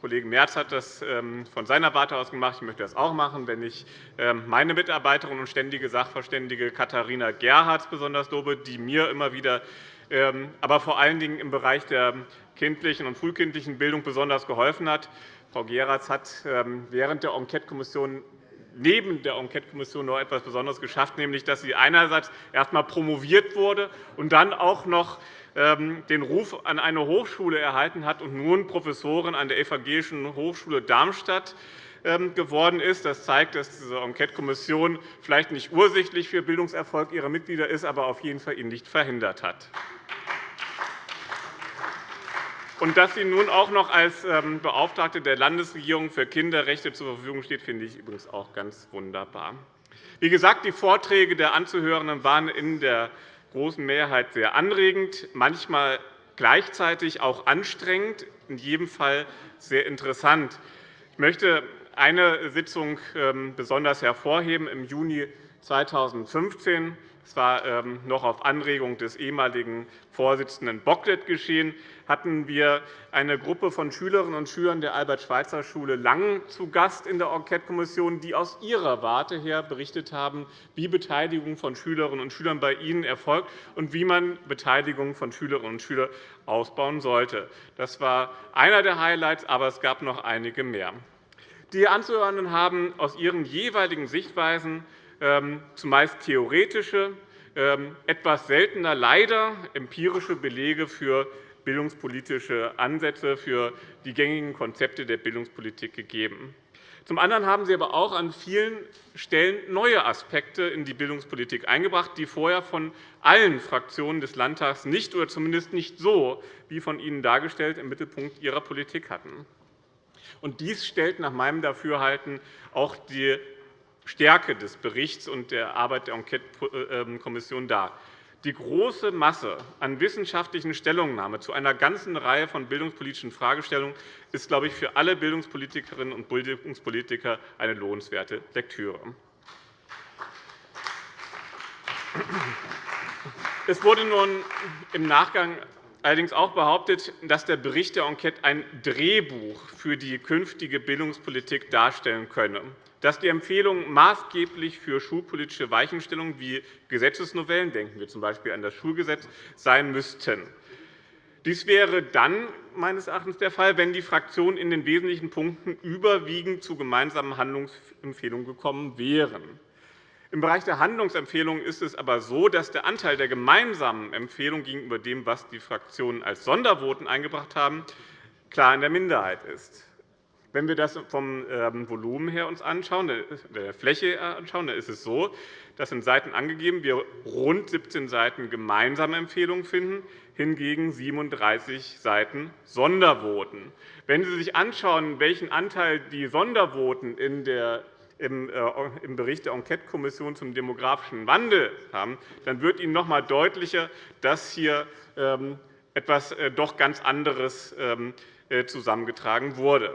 Kollege Merz hat das ähm, von seiner Warte aus gemacht. Ich möchte das auch machen, wenn ich ähm, meine Mitarbeiterin und ständige Sachverständige Katharina Gerhardt besonders lobe, die mir immer wieder, aber vor allen Dingen im Bereich der kindlichen und frühkindlichen Bildung besonders geholfen hat. Frau Gerhardt hat während der Enquetekommission neben der Enquetekommission noch etwas Besonderes geschafft, nämlich dass sie einerseits erst einmal promoviert wurde und dann auch noch den Ruf an eine Hochschule erhalten hat und nun Professorin an der Evangelischen Hochschule Darmstadt ähm, geworden ist. Das zeigt, dass diese Enquetekommission vielleicht nicht ursächlich für Bildungserfolg ihrer Mitglieder ist, aber auf jeden Fall ihn nicht verhindert hat. Und dass sie nun auch noch als ähm, Beauftragte der Landesregierung für Kinderrechte zur Verfügung steht, finde ich übrigens auch ganz wunderbar. Wie gesagt, die Vorträge der Anzuhörenden waren in der großen Mehrheit sehr anregend, manchmal gleichzeitig auch anstrengend, in jedem Fall sehr interessant. Ich möchte eine Sitzung ähm, besonders hervorheben im Juni 2015. Es war ähm, noch auf Anregung des ehemaligen Vorsitzenden Bocklet geschehen, hatten wir eine Gruppe von Schülerinnen und Schülern der Albert-Schweitzer-Schule Langen zu Gast in der Enquetekommission, die aus ihrer Warte her berichtet haben, wie Beteiligung von Schülerinnen und Schülern bei ihnen erfolgt und wie man Beteiligung von Schülerinnen und Schülern ausbauen sollte. Das war einer der Highlights, aber es gab noch einige mehr. Die Anzuhörenden haben aus ihren jeweiligen Sichtweisen zumeist theoretische, ähm, etwas seltener leider empirische Belege für bildungspolitische Ansätze, für die gängigen Konzepte der Bildungspolitik gegeben. Zum anderen haben Sie aber auch an vielen Stellen neue Aspekte in die Bildungspolitik eingebracht, die vorher von allen Fraktionen des Landtags nicht oder zumindest nicht so, wie von Ihnen dargestellt, im Mittelpunkt ihrer Politik hatten. dies stellt nach meinem Dafürhalten auch die Stärke des Berichts und der Arbeit der Enquetekommission dar. Die große Masse an wissenschaftlichen Stellungnahmen zu einer ganzen Reihe von bildungspolitischen Fragestellungen ist, glaube ich, für alle Bildungspolitikerinnen und Bildungspolitiker eine lohnenswerte Lektüre. Es wurde nun im Nachgang allerdings auch behauptet, dass der Bericht der Enquete ein Drehbuch für die künftige Bildungspolitik darstellen könne dass die Empfehlungen maßgeblich für schulpolitische Weichenstellungen wie Gesetzesnovellen – denken wir z. B. an das Schulgesetz – sein müssten. Dies wäre dann meines Erachtens der Fall, wenn die Fraktionen in den wesentlichen Punkten überwiegend zu gemeinsamen Handlungsempfehlungen gekommen wären. Im Bereich der Handlungsempfehlungen ist es aber so, dass der Anteil der gemeinsamen Empfehlungen gegenüber dem, was die Fraktionen als Sondervoten eingebracht haben, klar in der Minderheit ist. Wenn wir das vom ähm, Volumen her uns anschauen, der Fläche anschauen, dann ist es so, dass in Seiten angegeben wir rund 17 Seiten gemeinsame Empfehlungen finden, hingegen 37 Seiten Sondervoten. Wenn Sie sich anschauen, welchen Anteil die Sondervoten in der äh, im Bericht der Enquetekommission zum demografischen Wandel haben, dann wird Ihnen noch einmal deutlicher, dass hier ähm, etwas äh, doch ganz anderes ähm, äh, zusammengetragen wurde.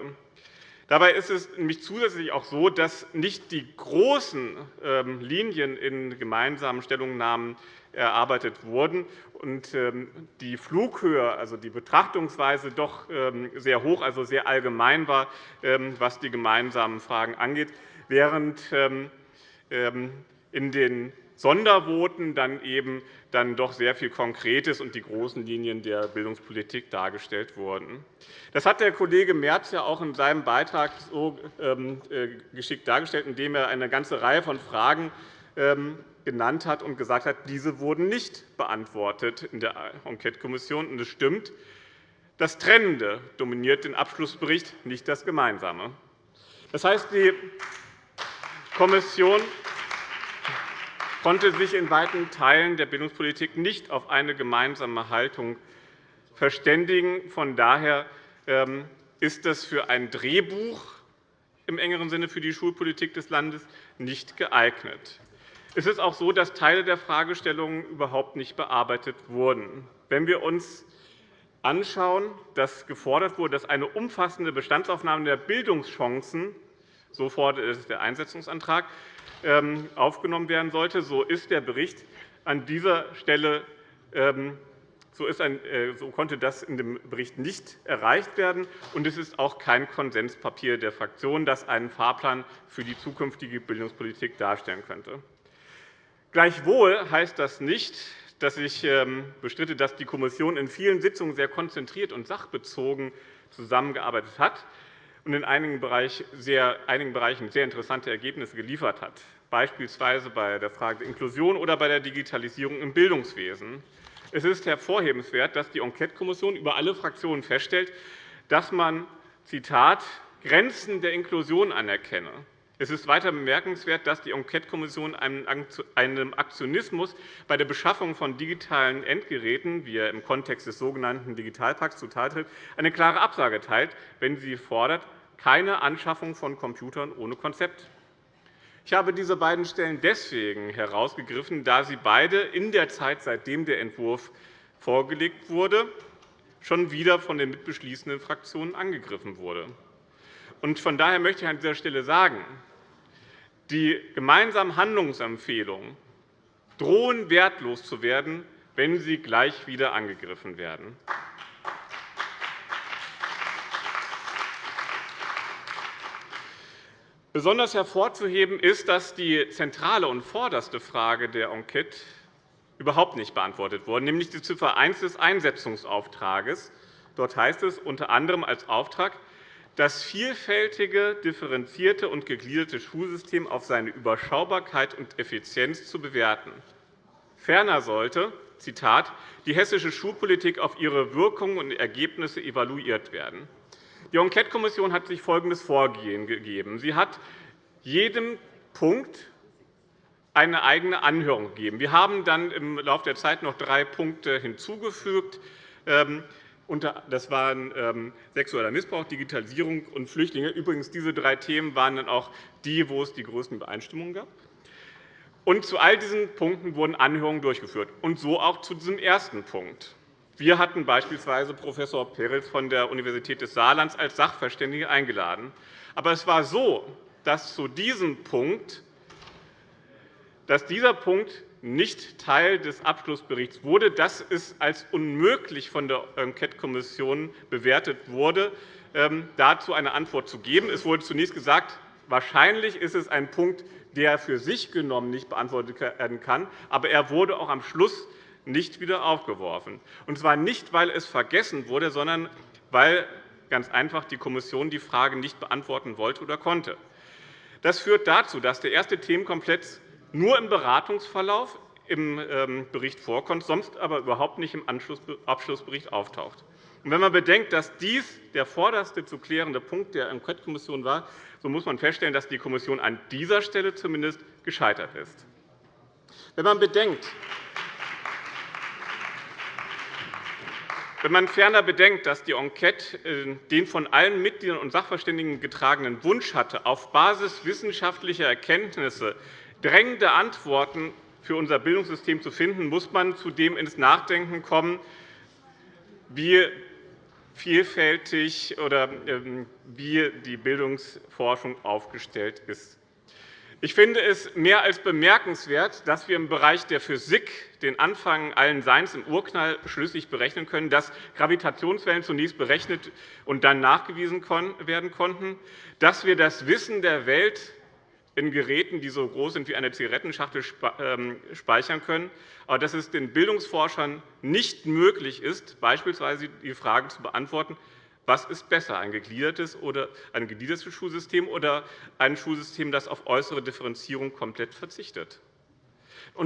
Dabei ist es nämlich zusätzlich auch so, dass nicht die großen ähm, Linien in gemeinsamen Stellungnahmen erarbeitet wurden und ähm, die Flughöhe, also die Betrachtungsweise, doch ähm, sehr hoch, also sehr allgemein war, was die gemeinsamen Fragen angeht, während in den Sondervoten dann eben dann doch sehr viel Konkretes und die großen Linien der Bildungspolitik dargestellt wurden. Das hat der Kollege Merz ja auch in seinem Beitrag so ähm, äh, geschickt dargestellt, indem er eine ganze Reihe von Fragen ähm, genannt hat und gesagt hat, diese wurden nicht beantwortet in der Enquetekommission. Es stimmt, das Trennende dominiert den Abschlussbericht, nicht das Gemeinsame. Das heißt, die Kommission konnte sich in weiten Teilen der Bildungspolitik nicht auf eine gemeinsame Haltung verständigen. Von daher ähm, ist das für ein Drehbuch im engeren Sinne für die Schulpolitik des Landes nicht geeignet. Es ist auch so, dass Teile der Fragestellungen überhaupt nicht bearbeitet wurden. Wenn wir uns anschauen, dass gefordert wurde, dass eine umfassende Bestandsaufnahme der Bildungschancen, so fordert es der Einsetzungsantrag, ähm, aufgenommen werden sollte, so ist der Bericht an dieser Stelle ähm, äh, so, konnte das in dem Bericht nicht erreicht werden. Und es ist auch kein Konsenspapier der Fraktion, das einen Fahrplan für die zukünftige Bildungspolitik darstellen könnte. Gleichwohl heißt das nicht, dass ich ähm, bestritte, dass die Kommission in vielen Sitzungen sehr konzentriert und sachbezogen zusammengearbeitet hat und in einigen Bereichen sehr, interessante Ergebnisse geliefert hat, beispielsweise bei der Frage der Inklusion oder bei der Digitalisierung im Bildungswesen. Es ist hervorhebenswert, dass die Enquetekommission über alle Fraktionen feststellt, dass man Zitat, Grenzen der Inklusion anerkenne. Es ist weiter bemerkenswert, dass die Enquetekommission einem Aktionismus bei der Beschaffung von digitalen Endgeräten, wie er im Kontext des sogenannten Digitalpakts zutaltritt, eine klare Absage teilt, wenn sie fordert, keine Anschaffung von Computern ohne Konzept. Ich habe diese beiden Stellen deswegen herausgegriffen, da sie beide in der Zeit, seitdem der Entwurf vorgelegt wurde, schon wieder von den mitbeschließenden Fraktionen angegriffen wurden. Von daher möchte ich an dieser Stelle sagen, die gemeinsamen Handlungsempfehlungen drohen wertlos zu werden, wenn sie gleich wieder angegriffen werden. Besonders hervorzuheben ist, dass die zentrale und vorderste Frage der Enquete überhaupt nicht beantwortet wurde, nämlich die Ziffer 1 des Einsetzungsauftrages. Dort heißt es unter anderem als Auftrag, das vielfältige, differenzierte und gegliederte Schulsystem auf seine Überschaubarkeit und Effizienz zu bewerten. Ferner sollte Zitat, die hessische Schulpolitik auf ihre Wirkungen und Ergebnisse evaluiert werden. Die Enquetekommission hat sich folgendes Vorgehen gegeben. Sie hat jedem Punkt eine eigene Anhörung gegeben. Wir haben dann im Laufe der Zeit noch drei Punkte hinzugefügt. Ähm, das waren ähm, sexueller Missbrauch, Digitalisierung und Flüchtlinge. Übrigens, diese drei Themen waren dann auch die, wo es die größten Übereinstimmungen gab. Und zu all diesen Punkten wurden Anhörungen durchgeführt, und so auch zu diesem ersten Punkt. Wir hatten beispielsweise Prof. Perels von der Universität des Saarlands als Sachverständige eingeladen. Aber es war so, dass zu diesem Punkt dass dieser Punkt nicht Teil des Abschlussberichts wurde, dass es als unmöglich von der Enquetekommission bewertet wurde, ähm, dazu eine Antwort zu geben. Es wurde zunächst gesagt, wahrscheinlich ist es ein Punkt, der für sich genommen nicht beantwortet werden kann, aber er wurde auch am Schluss nicht wieder aufgeworfen. Und zwar nicht, weil es vergessen wurde, sondern weil ganz einfach die Kommission die Frage nicht beantworten wollte oder konnte. Das führt dazu, dass der erste Themenkomplex nur im Beratungsverlauf im ähm, Bericht vorkommt, sonst aber überhaupt nicht im Abschlussbericht auftaucht. Wenn man bedenkt, dass dies der vorderste zu klärende Punkt der Enquetekommission war, so muss man feststellen, dass die Kommission an dieser Stelle zumindest gescheitert ist. Wenn man bedenkt, Wenn man ferner bedenkt, dass die Enquete äh, den von allen Mitgliedern und Sachverständigen getragenen Wunsch hatte, auf Basis wissenschaftlicher Erkenntnisse drängende Antworten für unser Bildungssystem zu finden, muss man zudem ins Nachdenken kommen, wie vielfältig oder ähm, wie die Bildungsforschung aufgestellt ist. Ich finde es mehr als bemerkenswert, dass wir im Bereich der Physik den Anfang allen Seins im Urknall schlüssig berechnen können, dass Gravitationswellen zunächst berechnet und dann nachgewiesen werden konnten, dass wir das Wissen der Welt in Geräten, die so groß sind wie eine Zigarettenschachtel, ähm, speichern können, aber dass es den Bildungsforschern nicht möglich ist, beispielsweise die Frage zu beantworten, was ist besser, ein gegliedertes, oder ein gegliedertes Schulsystem oder ein Schulsystem, das auf äußere Differenzierung komplett verzichtet?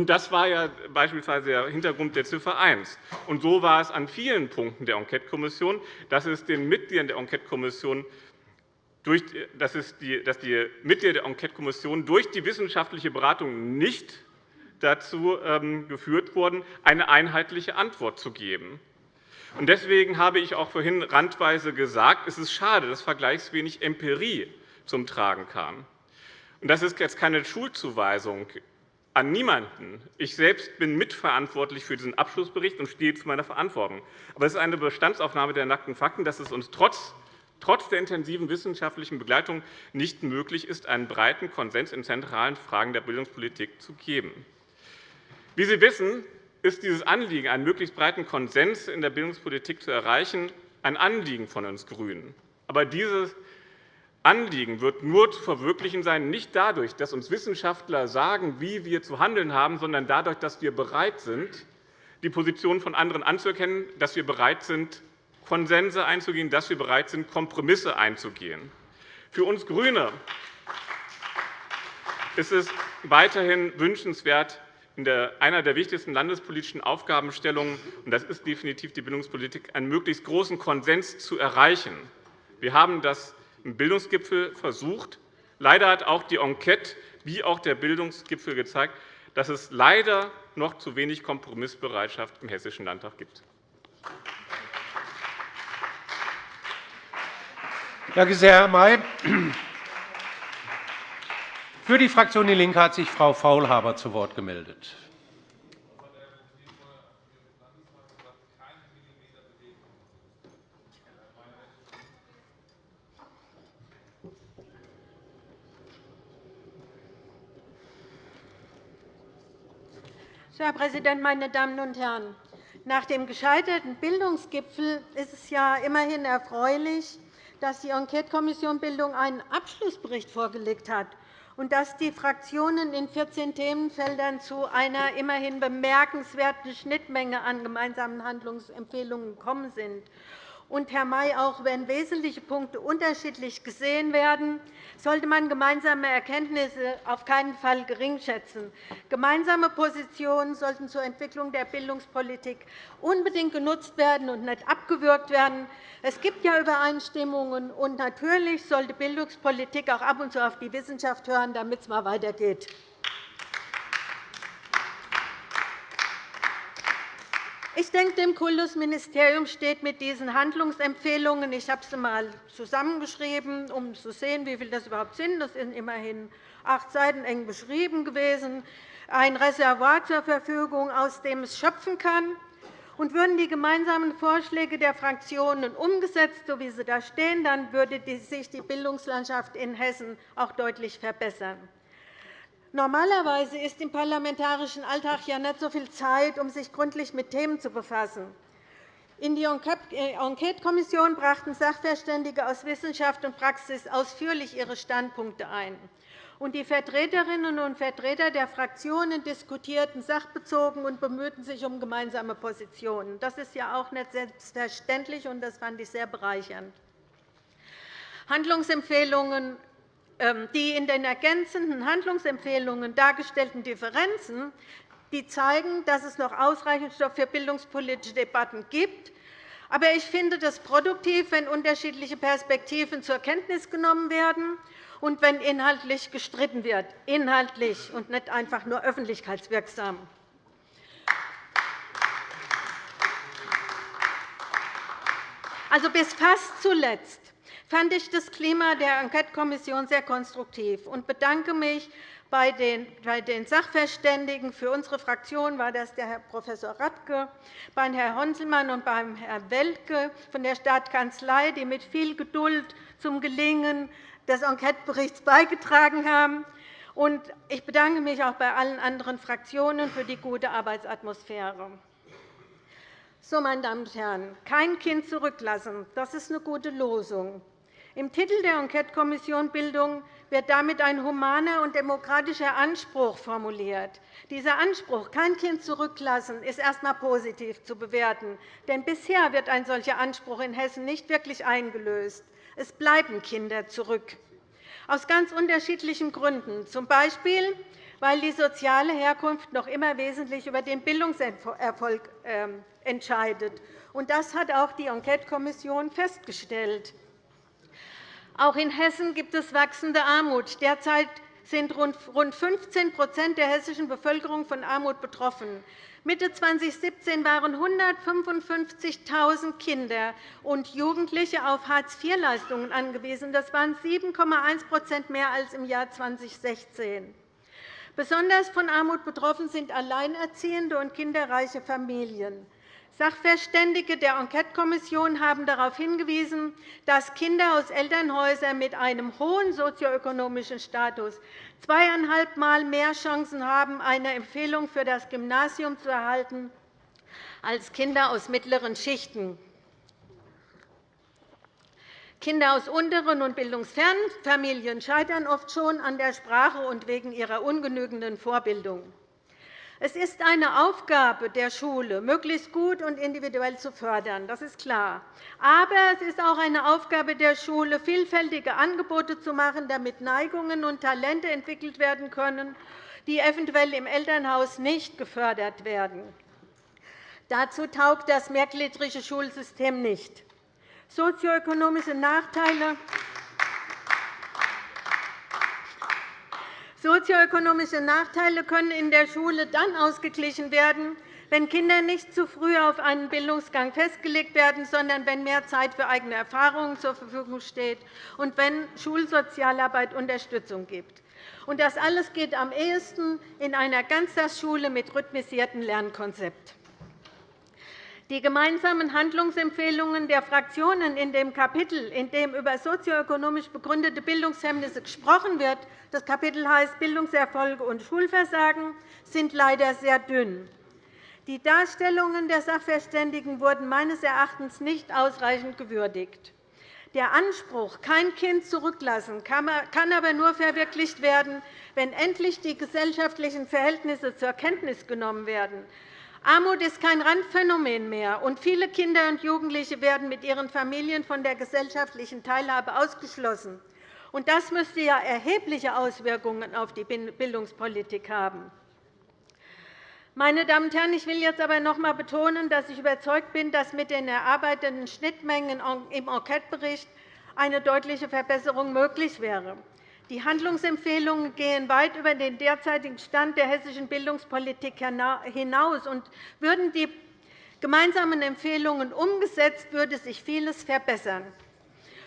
Das war ja beispielsweise der Hintergrund der Ziffer 1. Und so war es an vielen Punkten der Enquetekommission, dass es den Mitgliedern der Enquetekommission dass, die, dass die Mitglieder der Enquetekommission durch die wissenschaftliche Beratung nicht dazu ähm, geführt wurden, eine einheitliche Antwort zu geben. Deswegen habe ich auch vorhin randweise gesagt, es ist schade, dass vergleichswenig Empirie zum Tragen kam. Das ist jetzt keine Schulzuweisung an niemanden. Ich selbst bin mitverantwortlich für diesen Abschlussbericht und stehe zu meiner Verantwortung. Aber es ist eine Bestandsaufnahme der nackten Fakten, dass es uns trotz trotz der intensiven wissenschaftlichen Begleitung nicht möglich ist, einen breiten Konsens in zentralen Fragen der Bildungspolitik zu geben. Wie Sie wissen, ist dieses Anliegen, einen möglichst breiten Konsens in der Bildungspolitik zu erreichen, ein Anliegen von uns GRÜNEN. Aber dieses Anliegen wird nur zu verwirklichen sein, nicht dadurch, dass uns Wissenschaftler sagen, wie wir zu handeln haben, sondern dadurch, dass wir bereit sind, die Positionen von anderen anzuerkennen, dass wir bereit sind, Konsense einzugehen, dass wir bereit sind, Kompromisse einzugehen. Für uns GRÜNE ist es weiterhin wünschenswert, in einer der wichtigsten landespolitischen Aufgabenstellungen, und das ist definitiv die Bildungspolitik, einen möglichst großen Konsens zu erreichen. Wir haben das im Bildungsgipfel versucht. Leider hat auch die Enquete wie auch der Bildungsgipfel gezeigt, dass es leider noch zu wenig Kompromissbereitschaft im Hessischen Landtag gibt. Danke sehr, Herr May. Für die Fraktion DIE LINKE hat sich Frau Faulhaber zu Wort gemeldet. Herr Präsident, meine Damen und Herren! Nach dem gescheiterten Bildungsgipfel ist es ja immerhin erfreulich, dass die Enquetekommission Bildung einen Abschlussbericht vorgelegt hat und dass die Fraktionen in 14 Themenfeldern zu einer immerhin bemerkenswerten Schnittmenge an gemeinsamen Handlungsempfehlungen gekommen sind. Und, Herr May, auch wenn wesentliche Punkte unterschiedlich gesehen werden, sollte man gemeinsame Erkenntnisse auf keinen Fall geringschätzen. Gemeinsame Positionen sollten zur Entwicklung der Bildungspolitik unbedingt genutzt werden und nicht abgewürgt werden. Es gibt ja Übereinstimmungen, und natürlich sollte Bildungspolitik auch ab und zu auf die Wissenschaft hören, damit es mal weitergeht. Ich denke, dem Kultusministerium steht mit diesen Handlungsempfehlungen – ich habe sie einmal zusammengeschrieben, um zu sehen, wie viele das überhaupt sind, das sind immerhin acht Seiten eng beschrieben gewesen – ein Reservoir zur Verfügung, aus dem es schöpfen kann. Und würden die gemeinsamen Vorschläge der Fraktionen umgesetzt, so wie sie da stehen, dann würde sich die Bildungslandschaft in Hessen auch deutlich verbessern. Normalerweise ist im parlamentarischen Alltag ja nicht so viel Zeit, um sich gründlich mit Themen zu befassen. In die äh, Enquetekommission brachten Sachverständige aus Wissenschaft und Praxis ausführlich ihre Standpunkte ein. Die Vertreterinnen und Vertreter der Fraktionen diskutierten sachbezogen und bemühten sich um gemeinsame Positionen. Das ist ja auch nicht selbstverständlich, und das fand ich sehr bereichernd. Handlungsempfehlungen die in den ergänzenden Handlungsempfehlungen dargestellten Differenzen die zeigen, dass es noch ausreichend Stoff für bildungspolitische Debatten gibt. Aber ich finde es produktiv, wenn unterschiedliche Perspektiven zur Kenntnis genommen werden und wenn inhaltlich gestritten wird, inhaltlich und nicht einfach nur öffentlichkeitswirksam. Also bis fast zuletzt fand ich das Klima der Enquetekommission sehr konstruktiv und bedanke mich bei den Sachverständigen. Für unsere Fraktion war das der Herr Prof. Radke, bei Herrn Honselmann und bei Herrn Welke von der Staatskanzlei, die mit viel Geduld zum Gelingen des Enqueteberichts beigetragen haben. Ich bedanke mich auch bei allen anderen Fraktionen für die gute Arbeitsatmosphäre. So, meine Damen und Herren, kein Kind zurücklassen, das ist eine gute Losung. Im Titel der Enquetekommission Bildung wird damit ein humaner und demokratischer Anspruch formuliert. Dieser Anspruch, kein Kind zurücklassen, ist erst einmal positiv zu bewerten. Denn bisher wird ein solcher Anspruch in Hessen nicht wirklich eingelöst. Es bleiben Kinder zurück, aus ganz unterschiedlichen Gründen, z. B weil die soziale Herkunft noch immer wesentlich über den Bildungserfolg ähm, entscheidet. Das hat auch die Enquetekommission festgestellt. Auch in Hessen gibt es wachsende Armut. Derzeit sind rund 15% der hessischen Bevölkerung von Armut betroffen. Mitte 2017 waren 155.000 Kinder und Jugendliche auf Hartz-IV-Leistungen angewiesen. Das waren 7,1% mehr als im Jahr 2016. Besonders von Armut betroffen sind alleinerziehende und kinderreiche Familien. Sachverständige der Enquetekommission haben darauf hingewiesen, dass Kinder aus Elternhäusern mit einem hohen sozioökonomischen Status zweieinhalb Mal mehr Chancen haben, eine Empfehlung für das Gymnasium zu erhalten als Kinder aus mittleren Schichten. Kinder aus unteren und bildungsfernen Familien scheitern oft schon an der Sprache und wegen ihrer ungenügenden Vorbildung. Es ist eine Aufgabe der Schule, möglichst gut und individuell zu fördern. Das ist klar. Aber es ist auch eine Aufgabe der Schule, vielfältige Angebote zu machen, damit Neigungen und Talente entwickelt werden können, die eventuell im Elternhaus nicht gefördert werden. Dazu taugt das mehrgliedrige Schulsystem nicht. Sozioökonomische Nachteile Sozioökonomische Nachteile können in der Schule dann ausgeglichen werden, wenn Kinder nicht zu früh auf einen Bildungsgang festgelegt werden, sondern wenn mehr Zeit für eigene Erfahrungen zur Verfügung steht und wenn Schulsozialarbeit Unterstützung gibt. Das alles geht am ehesten in einer Ganztagsschule mit rhythmisiertem Lernkonzept. Die gemeinsamen Handlungsempfehlungen der Fraktionen in dem Kapitel, in dem über sozioökonomisch begründete Bildungshemmnisse gesprochen wird, das Kapitel heißt Bildungserfolge und Schulversagen, sind leider sehr dünn. Die Darstellungen der Sachverständigen wurden meines Erachtens nicht ausreichend gewürdigt. Der Anspruch, kein Kind zurücklassen, kann aber nur verwirklicht werden, wenn endlich die gesellschaftlichen Verhältnisse zur Kenntnis genommen werden. Armut ist kein Randphänomen mehr, und viele Kinder und Jugendliche werden mit ihren Familien von der gesellschaftlichen Teilhabe ausgeschlossen. Das müsste ja erhebliche Auswirkungen auf die Bildungspolitik haben. Meine Damen und Herren, ich will jetzt aber noch einmal betonen, dass ich überzeugt bin, dass mit den erarbeiteten Schnittmengen im Enquetebericht eine deutliche Verbesserung möglich wäre. Die Handlungsempfehlungen gehen weit über den derzeitigen Stand der hessischen Bildungspolitik hinaus. Und würden die gemeinsamen Empfehlungen umgesetzt, würde sich vieles verbessern.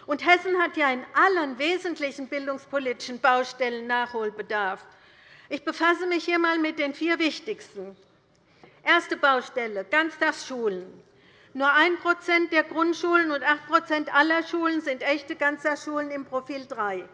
Und Hessen hat ja in allen wesentlichen bildungspolitischen Baustellen Nachholbedarf. Ich befasse mich hier einmal mit den vier wichtigsten. Erste Baustelle, Ganztagsschulen. Nur 1% der Grundschulen und 8% aller Schulen sind echte Ganztagsschulen im Profil 3.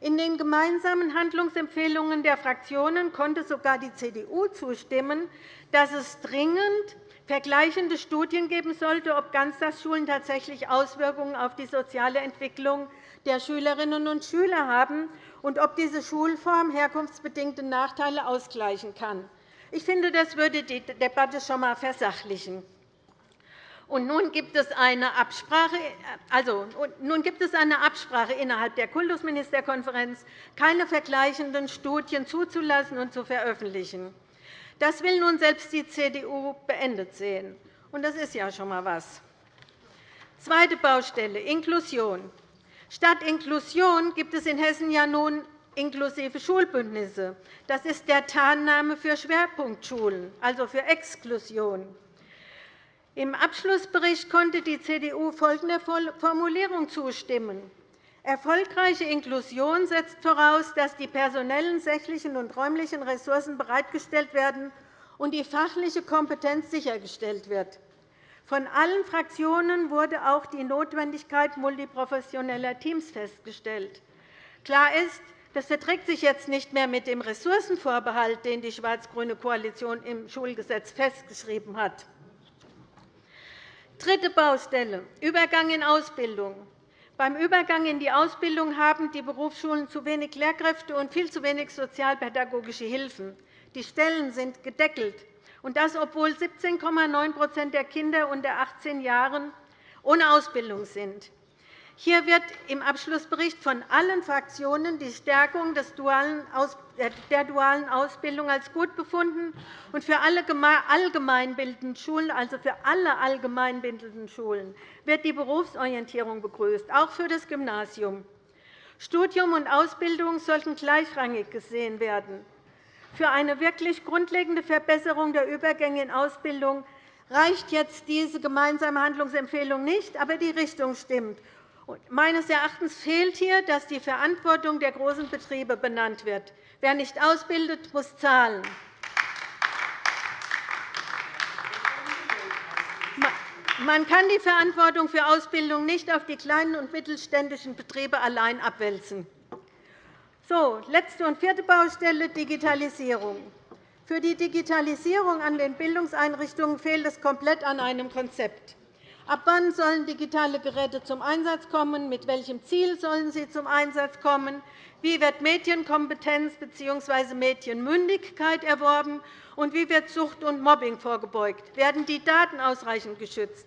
In den gemeinsamen Handlungsempfehlungen der Fraktionen konnte sogar die CDU zustimmen, dass es dringend vergleichende Studien geben sollte, ob Ganztagsschulen tatsächlich Auswirkungen auf die soziale Entwicklung der Schülerinnen und Schüler haben und ob diese Schulform herkunftsbedingte Nachteile ausgleichen kann. Ich finde, das würde die Debatte schon einmal versachlichen. Nun gibt es eine Absprache, also, nun gibt es eine Absprache innerhalb der Kultusministerkonferenz, keine vergleichenden Studien zuzulassen und zu veröffentlichen. Das will nun selbst die CDU beendet sehen. Und das ist ja schon einmal etwas. Zweite Baustelle, Inklusion. Statt Inklusion gibt es in Hessen ja nun inklusive Schulbündnisse. Das ist der Tarnname für Schwerpunktschulen, also für Exklusion. Im Abschlussbericht konnte die CDU folgender Formulierung zustimmen. Erfolgreiche Inklusion setzt voraus, dass die personellen, sächlichen und räumlichen Ressourcen bereitgestellt werden und die fachliche Kompetenz sichergestellt wird. Von allen Fraktionen wurde auch die Notwendigkeit multiprofessioneller Teams festgestellt. Klar ist, das verträgt sich jetzt nicht mehr mit dem Ressourcenvorbehalt, den die schwarz-grüne Koalition im Schulgesetz festgeschrieben hat. Dritte Baustelle, Übergang in Ausbildung. Beim Übergang in die Ausbildung haben die Berufsschulen zu wenig Lehrkräfte und viel zu wenig sozialpädagogische Hilfen. Die Stellen sind gedeckelt, und das, obwohl 17,9% der Kinder unter 18 Jahren ohne Ausbildung sind. Hier wird im Abschlussbericht von allen Fraktionen die Stärkung der dualen Ausbildung als gut befunden und für alle allgemeinbildenden Schulen, also für alle allgemeinbildenden Schulen, wird die Berufsorientierung begrüßt, auch für das Gymnasium. Studium und Ausbildung sollten gleichrangig gesehen werden. Für eine wirklich grundlegende Verbesserung der Übergänge in Ausbildung reicht jetzt diese gemeinsame Handlungsempfehlung nicht, aber die Richtung stimmt. Meines Erachtens fehlt hier, dass die Verantwortung der großen Betriebe benannt wird. Wer nicht ausbildet, muss zahlen. Man kann die Verantwortung für Ausbildung nicht auf die kleinen und mittelständischen Betriebe allein abwälzen. So, letzte und vierte Baustelle Digitalisierung. Für die Digitalisierung an den Bildungseinrichtungen fehlt es komplett an einem Konzept. Ab wann sollen digitale Geräte zum Einsatz kommen? Mit welchem Ziel sollen sie zum Einsatz kommen? Wie wird Medienkompetenz bzw. Medienmündigkeit erworben? Und wie wird Sucht und Mobbing vorgebeugt? Werden die Daten ausreichend geschützt?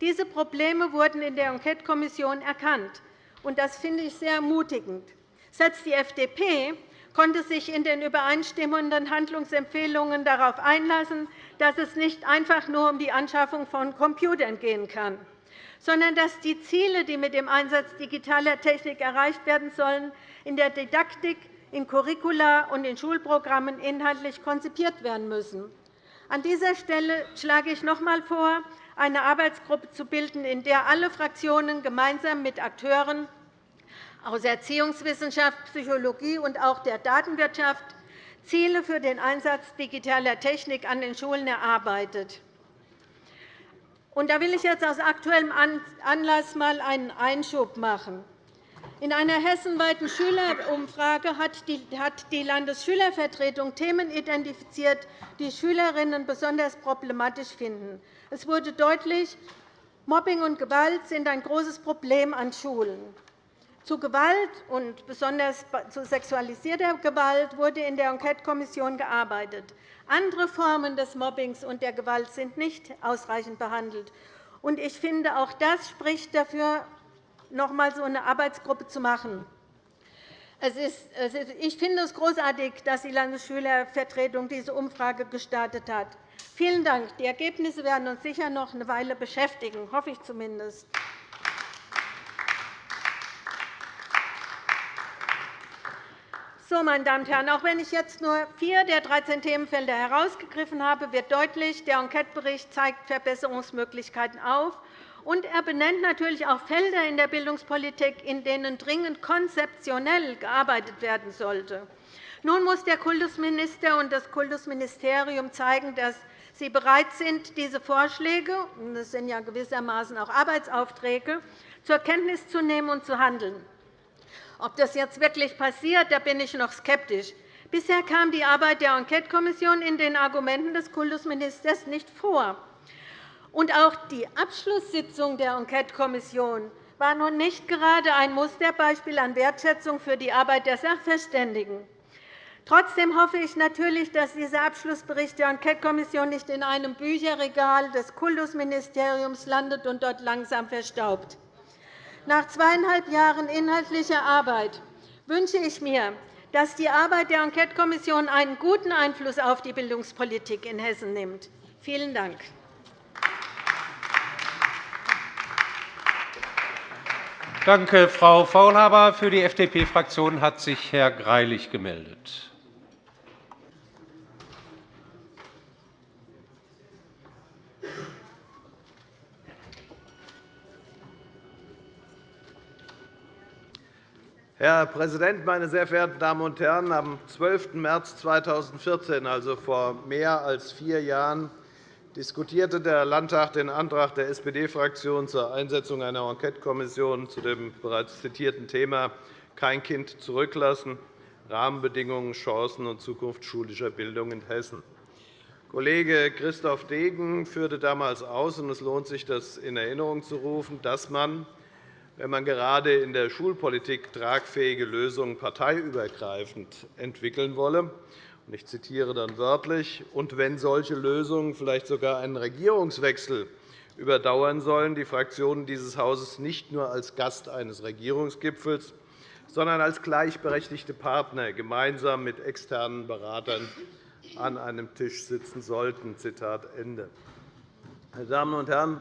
Diese Probleme wurden in der Enquetekommission erkannt. und Das finde ich sehr ermutigend. Selbst die FDP konnte sich in den übereinstimmenden Handlungsempfehlungen darauf einlassen, dass es nicht einfach nur um die Anschaffung von Computern gehen kann, sondern dass die Ziele, die mit dem Einsatz digitaler Technik erreicht werden sollen, in der Didaktik, in Curricula und in Schulprogrammen inhaltlich konzipiert werden müssen. An dieser Stelle schlage ich noch einmal vor, eine Arbeitsgruppe zu bilden, in der alle Fraktionen gemeinsam mit Akteuren aus Erziehungswissenschaft, Psychologie und auch der Datenwirtschaft Ziele für den Einsatz digitaler Technik an den Schulen erarbeitet. Da will ich jetzt aus aktuellem Anlass einmal einen Einschub machen. In einer hessenweiten Schülerumfrage hat die Landesschülervertretung Themen identifiziert, die Schülerinnen besonders problematisch finden. Es wurde deutlich, Mobbing und Gewalt sind ein großes Problem an Schulen. Zu Gewalt und besonders zu sexualisierter Gewalt wurde in der Enquetekommission gearbeitet. Andere Formen des Mobbings und der Gewalt sind nicht ausreichend behandelt. Ich finde, auch das spricht dafür, noch einmal so eine Arbeitsgruppe zu machen. Ich finde es großartig, dass die Landesschülervertretung diese Umfrage gestartet hat. Vielen Dank. Die Ergebnisse werden uns sicher noch eine Weile beschäftigen, hoffe ich zumindest. So, meine Damen und Herren, auch wenn ich jetzt nur vier der 13 Themenfelder herausgegriffen habe, wird deutlich, der Enquetebericht zeigt Verbesserungsmöglichkeiten auf, und er benennt natürlich auch Felder in der Bildungspolitik, in denen dringend konzeptionell gearbeitet werden sollte. Nun muss der Kultusminister und das Kultusministerium zeigen, dass sie bereit sind, diese Vorschläge – das sind ja gewissermaßen auch Arbeitsaufträge – zur Kenntnis zu nehmen und zu handeln. Ob das jetzt wirklich passiert, da bin ich noch skeptisch. Bisher kam die Arbeit der Enquetekommission in den Argumenten des Kultusministers nicht vor. Und auch die Abschlusssitzung der Enquetekommission war nun nicht gerade ein Musterbeispiel an Wertschätzung für die Arbeit der Sachverständigen. Trotzdem hoffe ich natürlich, dass dieser Abschlussbericht der Enquetekommission nicht in einem Bücherregal des Kultusministeriums landet und dort langsam verstaubt. Nach zweieinhalb Jahren inhaltlicher Arbeit wünsche ich mir, dass die Arbeit der Enquetekommission einen guten Einfluss auf die Bildungspolitik in Hessen nimmt. Vielen Dank. Danke, Frau Faulhaber. Für die FDP-Fraktion hat sich Herr Greilich gemeldet. Herr Präsident, meine sehr verehrten Damen und Herren! Am 12. März 2014, also vor mehr als vier Jahren, diskutierte der Landtag den Antrag der SPD-Fraktion zur Einsetzung einer Enquetekommission zu dem bereits zitierten Thema Kein Kind zurücklassen – Rahmenbedingungen, Chancen und Zukunft schulischer Bildung in Hessen. Kollege Christoph Degen führte damals aus, und es lohnt sich, das in Erinnerung zu rufen, dass man wenn man gerade in der Schulpolitik tragfähige Lösungen parteiübergreifend entwickeln wolle. Ich zitiere dann wörtlich. Und wenn solche Lösungen vielleicht sogar einen Regierungswechsel überdauern sollen, die Fraktionen dieses Hauses nicht nur als Gast eines Regierungsgipfels, sondern als gleichberechtigte Partner gemeinsam mit externen Beratern an einem Tisch sitzen sollten. Zitat Ende. Meine Damen und Herren,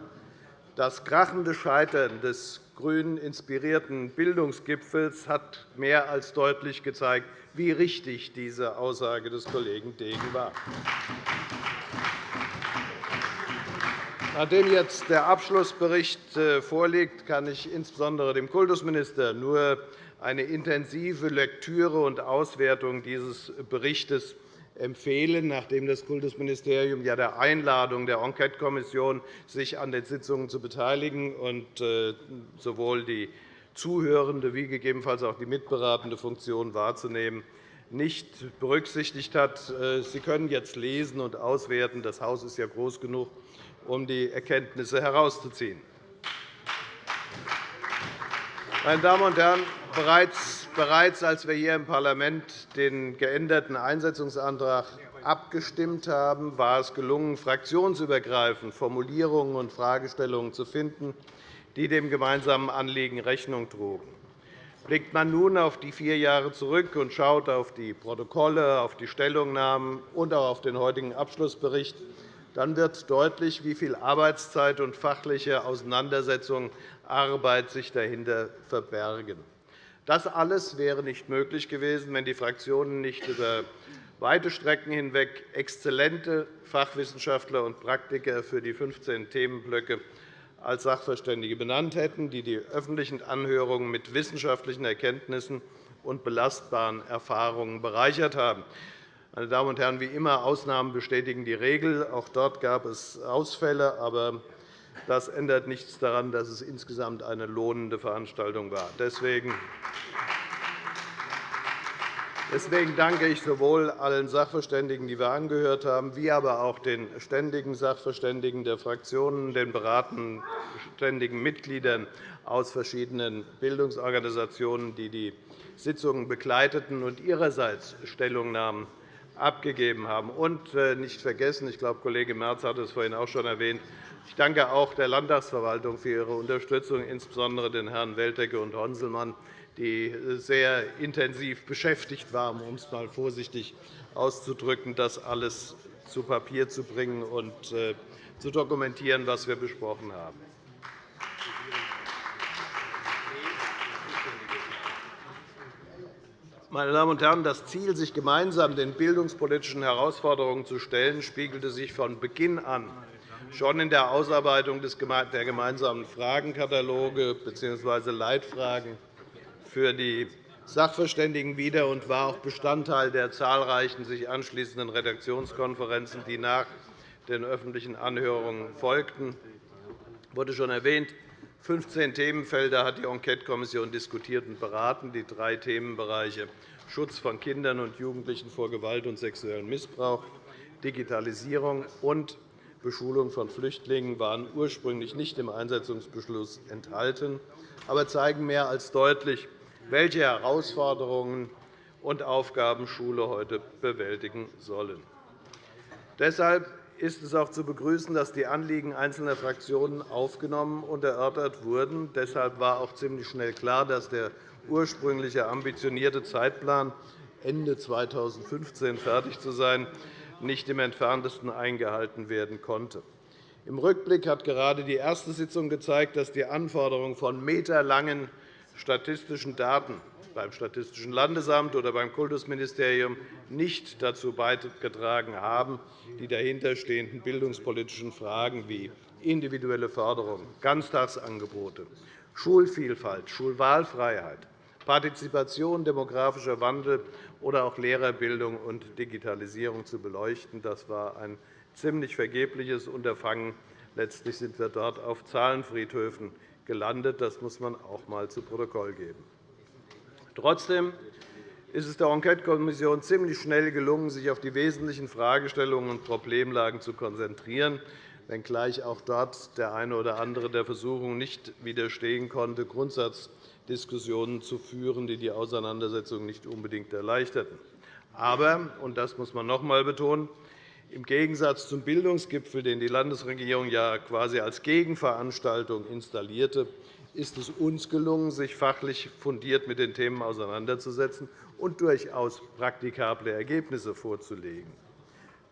das krachende Scheitern des grün inspirierten Bildungsgipfels hat mehr als deutlich gezeigt, wie richtig diese Aussage des Kollegen Degen war. Nachdem jetzt der Abschlussbericht äh, vorliegt, kann ich insbesondere dem Kultusminister nur eine intensive Lektüre und Auswertung dieses Berichts empfehlen, nachdem das Kultusministerium ja der Einladung der Enquetekommission, sich an den Sitzungen zu beteiligen und äh, sowohl die zuhörende wie gegebenenfalls auch die mitberatende Funktion wahrzunehmen, nicht berücksichtigt hat. Äh, Sie können jetzt lesen und auswerten. Das Haus ist ja groß genug, um die Erkenntnisse herauszuziehen. Meine Damen und Herren, bereits, bereits als wir hier im Parlament den geänderten Einsetzungsantrag abgestimmt haben, war es gelungen, fraktionsübergreifend Formulierungen und Fragestellungen zu finden, die dem gemeinsamen Anliegen Rechnung trugen. Blickt man nun auf die vier Jahre zurück und schaut auf die Protokolle, auf die Stellungnahmen und auch auf den heutigen Abschlussbericht, dann wird deutlich, wie viel Arbeitszeit und fachliche Auseinandersetzung Arbeit sich dahinter verbergen. Das alles wäre nicht möglich gewesen, wenn die Fraktionen nicht über weite Strecken hinweg exzellente Fachwissenschaftler und Praktiker für die 15 Themenblöcke als Sachverständige benannt hätten, die die öffentlichen Anhörungen mit wissenschaftlichen Erkenntnissen und belastbaren Erfahrungen bereichert haben. Meine Damen und Herren, wie immer, Ausnahmen bestätigen die Regel. Auch dort gab es Ausfälle, aber das ändert nichts daran, dass es insgesamt eine lohnende Veranstaltung war. Deswegen Deswegen danke ich sowohl allen Sachverständigen, die wir angehört haben, wie aber auch den ständigen Sachverständigen der Fraktionen, den beratenden ständigen Mitgliedern aus verschiedenen Bildungsorganisationen, die die Sitzungen begleiteten und ihrerseits Stellungnahmen abgegeben haben. Und äh, nicht vergessen, ich glaube, Kollege Merz hat es vorhin auch schon erwähnt, ich danke auch der Landtagsverwaltung für ihre Unterstützung, insbesondere den Herren Weltecke und Honselmann, die sehr intensiv beschäftigt waren, um es einmal vorsichtig auszudrücken, das alles zu Papier zu bringen und äh, zu dokumentieren, was wir besprochen haben. Meine Damen und Herren, das Ziel, sich gemeinsam den bildungspolitischen Herausforderungen zu stellen, spiegelte sich von Beginn an schon in der Ausarbeitung der gemeinsamen Fragenkataloge bzw. Leitfragen für die Sachverständigen wider und war auch Bestandteil der zahlreichen sich anschließenden Redaktionskonferenzen, die nach den öffentlichen Anhörungen folgten. Es wurde schon erwähnt, 15 Themenfelder hat die Enquetekommission diskutiert und beraten. Die drei Themenbereiche Schutz von Kindern und Jugendlichen vor Gewalt und sexuellem Missbrauch, Digitalisierung und Beschulung von Flüchtlingen waren ursprünglich nicht im Einsetzungsbeschluss enthalten, aber zeigen mehr als deutlich, welche Herausforderungen und Aufgaben Schule heute bewältigen sollen. Deshalb ist es auch zu begrüßen, dass die Anliegen einzelner Fraktionen aufgenommen und erörtert wurden. Deshalb war auch ziemlich schnell klar, dass der ursprüngliche ambitionierte Zeitplan, Ende 2015 fertig zu sein, nicht im Entferntesten eingehalten werden konnte. Im Rückblick hat gerade die erste Sitzung gezeigt, dass die Anforderung von meterlangen statistischen Daten beim Statistischen Landesamt oder beim Kultusministerium nicht dazu beigetragen haben, die dahinterstehenden bildungspolitischen Fragen wie individuelle Förderung, Ganztagsangebote, Schulvielfalt, Schulwahlfreiheit, Partizipation, demografischer Wandel oder auch Lehrerbildung und Digitalisierung zu beleuchten. Das war ein ziemlich vergebliches Unterfangen. Letztlich sind wir dort auf Zahlenfriedhöfen gelandet. Das muss man auch einmal zu Protokoll geben. Trotzdem ist es der Enquetekommission ziemlich schnell gelungen, sich auf die wesentlichen Fragestellungen und Problemlagen zu konzentrieren, wenngleich auch dort der eine oder andere der Versuchung nicht widerstehen konnte, Grundsatzdiskussionen zu führen, die die Auseinandersetzung nicht unbedingt erleichterten. Aber, und das muss man noch einmal betonen, im Gegensatz zum Bildungsgipfel, den die Landesregierung ja quasi als Gegenveranstaltung installierte, ist es uns gelungen, sich fachlich fundiert mit den Themen auseinanderzusetzen und durchaus praktikable Ergebnisse vorzulegen.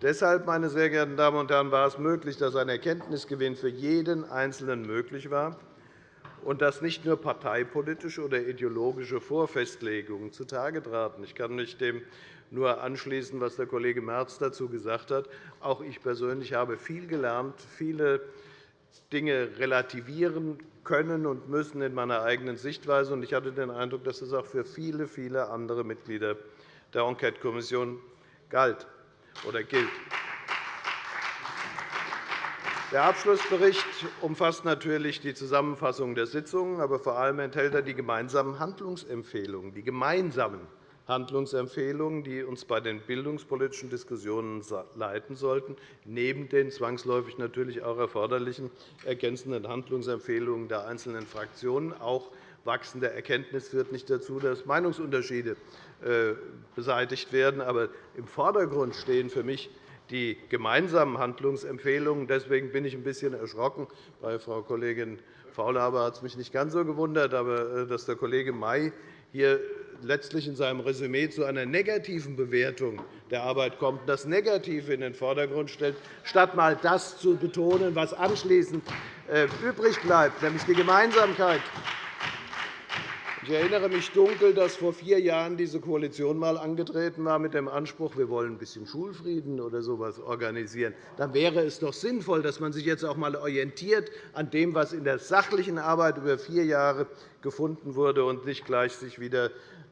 Deshalb, meine sehr geehrten Damen und Herren, war es möglich, dass ein Erkenntnisgewinn für jeden Einzelnen möglich war und dass nicht nur parteipolitische oder ideologische Vorfestlegungen zutage traten. Ich kann mich dem nur anschließen, was der Kollege Merz dazu gesagt hat. Auch ich persönlich habe viel gelernt, viele Dinge relativieren können und müssen in meiner eigenen Sichtweise. Ich hatte den Eindruck, dass das auch für viele, viele andere Mitglieder der Enquetekommission galt oder gilt. Der Abschlussbericht umfasst natürlich die Zusammenfassung der Sitzungen, aber vor allem enthält er die gemeinsamen Handlungsempfehlungen, die gemeinsamen Handlungsempfehlungen, die uns bei den bildungspolitischen Diskussionen leiten sollten, neben den zwangsläufig natürlich auch erforderlichen ergänzenden Handlungsempfehlungen der einzelnen Fraktionen. Auch wachsende Erkenntnis führt nicht dazu, dass Meinungsunterschiede äh, beseitigt werden. Aber im Vordergrund stehen für mich die gemeinsamen Handlungsempfehlungen. Deswegen bin ich ein bisschen erschrocken. Bei Frau Kollegin Faulhaber hat es mich nicht ganz so gewundert, aber äh, dass der Kollege May hier letztlich in seinem Resümee zu einer negativen Bewertung der Arbeit kommt, das Negative in den Vordergrund stellt, statt einmal das zu betonen, was anschließend äh, übrig bleibt, nämlich die Gemeinsamkeit ich erinnere mich dunkel, dass vor vier Jahren diese Koalition einmal angetreten war mit dem Anspruch, wir wollen ein bisschen Schulfrieden oder so etwas organisieren. Dann wäre es doch sinnvoll, dass man sich jetzt auch einmal orientiert an dem, was in der sachlichen Arbeit über vier Jahre gefunden wurde, und nicht gleich sich wieder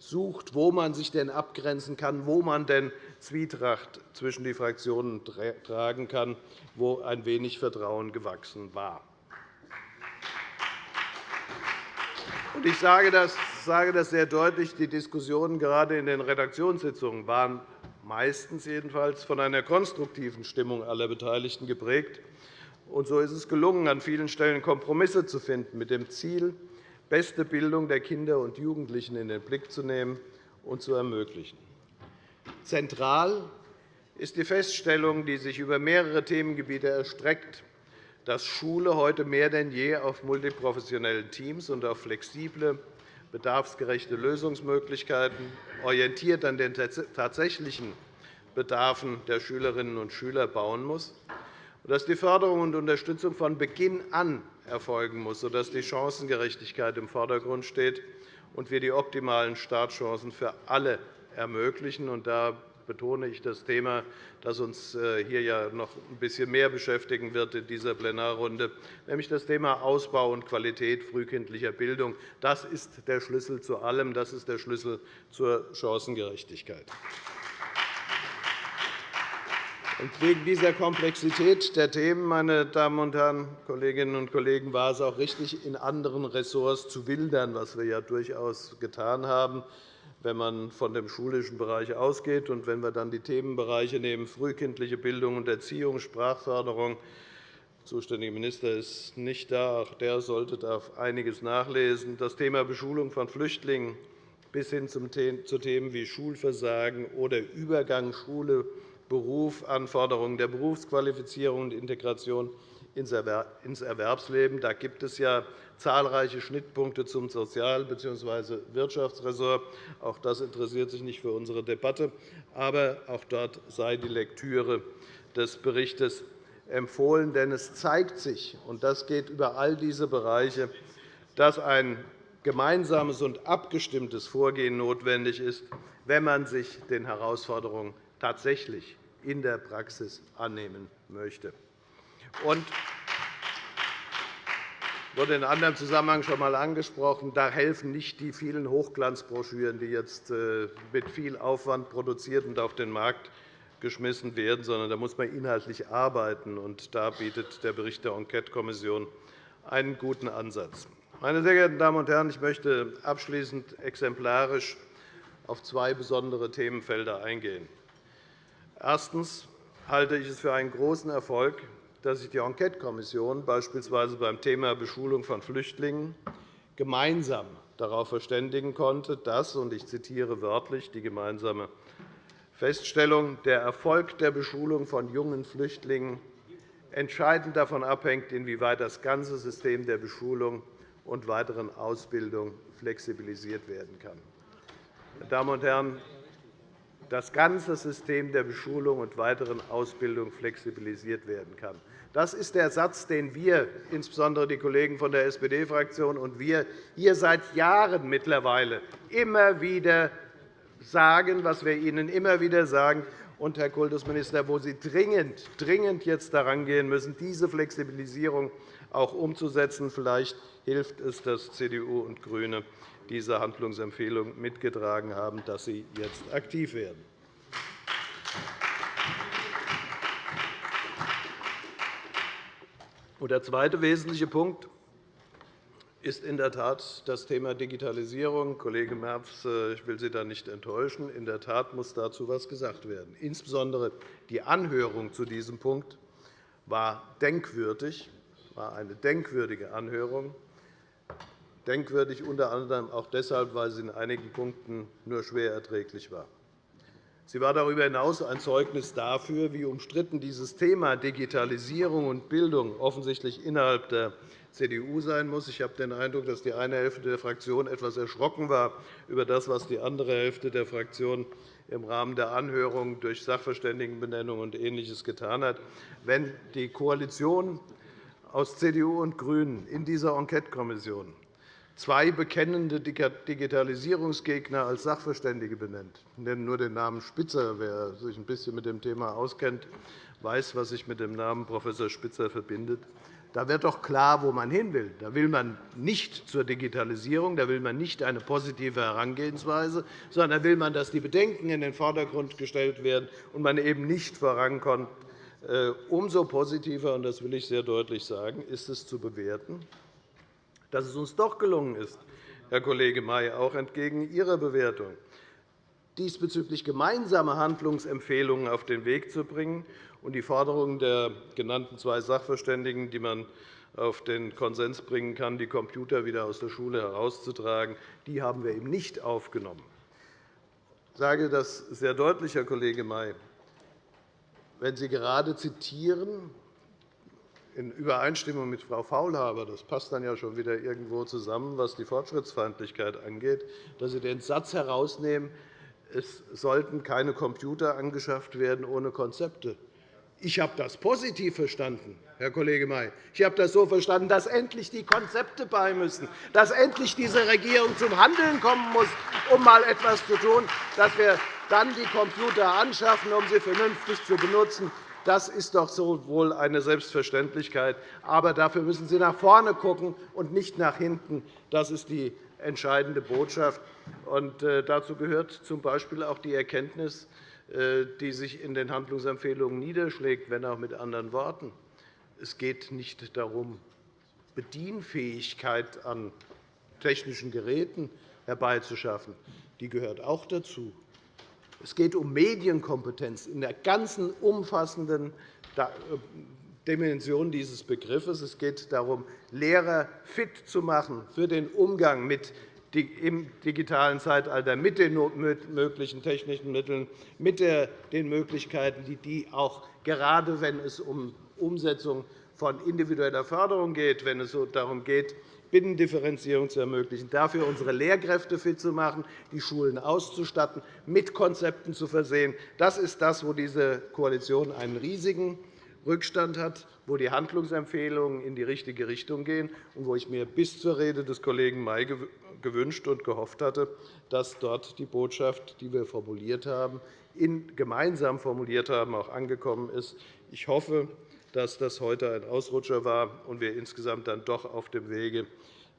sucht, wo man sich denn abgrenzen kann, wo man denn Zwietracht zwischen die Fraktionen tragen kann, wo ein wenig Vertrauen gewachsen war. Ich sage das, sehr deutlich. Die Diskussionen gerade in den Redaktionssitzungen waren meistens jedenfalls von einer konstruktiven Stimmung aller Beteiligten geprägt. Und so ist es gelungen, an vielen Stellen Kompromisse zu finden, mit dem Ziel, beste Bildung der Kinder und Jugendlichen in den Blick zu nehmen und zu ermöglichen. Zentral ist die Feststellung, die sich über mehrere Themengebiete erstreckt, dass Schule heute mehr denn je auf multiprofessionellen Teams und auf flexible, bedarfsgerechte Lösungsmöglichkeiten, orientiert an den tatsächlichen Bedarfen der Schülerinnen und Schüler bauen muss, und dass die Förderung und Unterstützung von Beginn an erfolgen muss, sodass die Chancengerechtigkeit im Vordergrund steht und wir die optimalen Startchancen für alle ermöglichen. Da betone ich das Thema, das uns äh, hier ja noch ein bisschen mehr beschäftigen wird in dieser Plenarrunde, nämlich das Thema Ausbau und Qualität frühkindlicher Bildung. Das ist der Schlüssel zu allem. Das ist der Schlüssel zur Chancengerechtigkeit. Wegen dieser Komplexität der Themen, meine Damen und Herren, Kolleginnen und Kollegen, war es auch richtig, in anderen Ressorts zu wildern, was wir ja durchaus getan haben wenn man von dem schulischen Bereich ausgeht. Und wenn wir dann die Themenbereiche nehmen, frühkindliche Bildung und Erziehung, Sprachförderung, der zuständige Minister ist nicht da. Auch der sollte da einiges nachlesen. Das Thema Beschulung von Flüchtlingen bis hin zu Themen wie Schulversagen oder Übergang Schule, Beruf, Anforderungen der Berufsqualifizierung und Integration ins Erwerbsleben. Da gibt es ja zahlreiche Schnittpunkte zum Sozial- bzw. Wirtschaftsressort. Auch das interessiert sich nicht für unsere Debatte. Aber auch dort sei die Lektüre des Berichts empfohlen. Denn es zeigt sich, und das geht über all diese Bereiche, dass ein gemeinsames und abgestimmtes Vorgehen notwendig ist, wenn man sich den Herausforderungen tatsächlich in der Praxis annehmen möchte. Und wurde in anderem Zusammenhang schon einmal angesprochen. Da helfen nicht die vielen Hochglanzbroschüren, die jetzt äh, mit viel Aufwand produziert und auf den Markt geschmissen werden, sondern da muss man inhaltlich arbeiten. Und da bietet der Bericht der Enquetekommission einen guten Ansatz. Meine sehr geehrten Damen und Herren, ich möchte abschließend exemplarisch auf zwei besondere Themenfelder eingehen. Erstens halte ich es für einen großen Erfolg, dass sich die Enquetekommission beispielsweise beim Thema Beschulung von Flüchtlingen gemeinsam darauf verständigen konnte, dass, und ich zitiere wörtlich die gemeinsame Feststellung, der Erfolg der Beschulung von jungen Flüchtlingen entscheidend davon abhängt, inwieweit das ganze System der Beschulung und weiteren Ausbildung flexibilisiert werden kann. Meine Damen und Herren, das ganze System der Beschulung und weiteren Ausbildung flexibilisiert werden kann. Das ist der Satz, den wir, insbesondere die Kollegen von der SPD-Fraktion und wir hier seit Jahren mittlerweile immer wieder sagen, was wir Ihnen immer wieder sagen, und, Herr Kultusminister, wo Sie dringend, dringend jetzt daran gehen müssen, diese Flexibilisierung auch umzusetzen. Vielleicht hilft es, dass CDU und GRÜNE diese Handlungsempfehlung mitgetragen haben, dass sie jetzt aktiv werden. Der zweite wesentliche Punkt ist in der Tat das Thema Digitalisierung. Kollege Merz, äh, ich will Sie da nicht enttäuschen. In der Tat muss dazu etwas gesagt werden. Insbesondere die Anhörung zu diesem Punkt war denkwürdig, war eine denkwürdige Anhörung. Denkwürdig unter anderem auch deshalb, weil sie in einigen Punkten nur schwer erträglich war. Sie war darüber hinaus ein Zeugnis dafür, wie umstritten dieses Thema Digitalisierung und Bildung offensichtlich innerhalb der CDU sein muss. Ich habe den Eindruck, dass die eine Hälfte der Fraktion etwas erschrocken war über das, was die andere Hälfte der Fraktion im Rahmen der Anhörung durch Sachverständigenbenennung und Ähnliches getan hat. Wenn die Koalition aus CDU und GRÜNEN in dieser Enquetekommission zwei bekennende Digitalisierungsgegner als Sachverständige benennt. Ich nenne nur den Namen Spitzer. Wer sich ein bisschen mit dem Thema auskennt, weiß, was sich mit dem Namen Prof. Spitzer verbindet. Da wird doch klar, wo man hin will. Da will man nicht zur Digitalisierung, da will man nicht eine positive Herangehensweise, sondern da will man, dass die Bedenken in den Vordergrund gestellt werden und man eben nicht vorankommt. Äh, umso positiver, und das will ich sehr deutlich sagen, ist es zu bewerten, dass es uns doch gelungen ist, Herr Kollege May, auch entgegen Ihrer Bewertung, diesbezüglich gemeinsame Handlungsempfehlungen auf den Weg zu bringen. Und die Forderungen der genannten zwei Sachverständigen, die man auf den Konsens bringen kann, die Computer wieder aus der Schule herauszutragen, die haben wir eben nicht aufgenommen. Ich sage das sehr deutlich, Herr Kollege May. Wenn Sie gerade zitieren, in Übereinstimmung mit Frau Faulhaber, das passt dann ja schon wieder irgendwo zusammen, was die Fortschrittsfeindlichkeit angeht, dass Sie den Satz herausnehmen, es sollten keine Computer angeschafft werden ohne Konzepte. Ich habe das positiv verstanden, Herr Kollege May. Ich habe das so verstanden, dass endlich die Konzepte bei müssen, dass endlich diese Regierung zum Handeln kommen muss, um einmal etwas zu tun, dass wir dann die Computer anschaffen, um sie vernünftig zu benutzen, das ist doch so wohl eine Selbstverständlichkeit. Aber dafür müssen Sie nach vorne schauen und nicht nach hinten. Das ist die entscheidende Botschaft. Und äh, dazu gehört z. B. auch die Erkenntnis, äh, die sich in den Handlungsempfehlungen niederschlägt, wenn auch mit anderen Worten. Es geht nicht darum, Bedienfähigkeit an technischen Geräten herbeizuschaffen. Die gehört auch dazu. Es geht um Medienkompetenz in der ganzen umfassenden äh, Dimension dieses Begriffes. Es geht darum, Lehrer fit zu machen für den Umgang mit im digitalen Zeitalter mit den möglichen technischen Mitteln, mit den Möglichkeiten, die die auch gerade wenn es um Umsetzung von individueller Förderung geht, wenn es darum geht, Binnendifferenzierung zu ermöglichen, dafür unsere Lehrkräfte fit zu machen, die Schulen auszustatten, mit Konzepten zu versehen. Das ist das, wo diese Koalition einen riesigen Rückstand hat, wo die Handlungsempfehlungen in die richtige Richtung gehen und wo ich mir bis zur Rede des Kollegen May gewünscht und gehofft hatte, dass dort die Botschaft, die wir formuliert haben, gemeinsam formuliert haben, auch angekommen ist. Ich hoffe, dass das heute ein Ausrutscher war und wir insgesamt dann doch auf dem Wege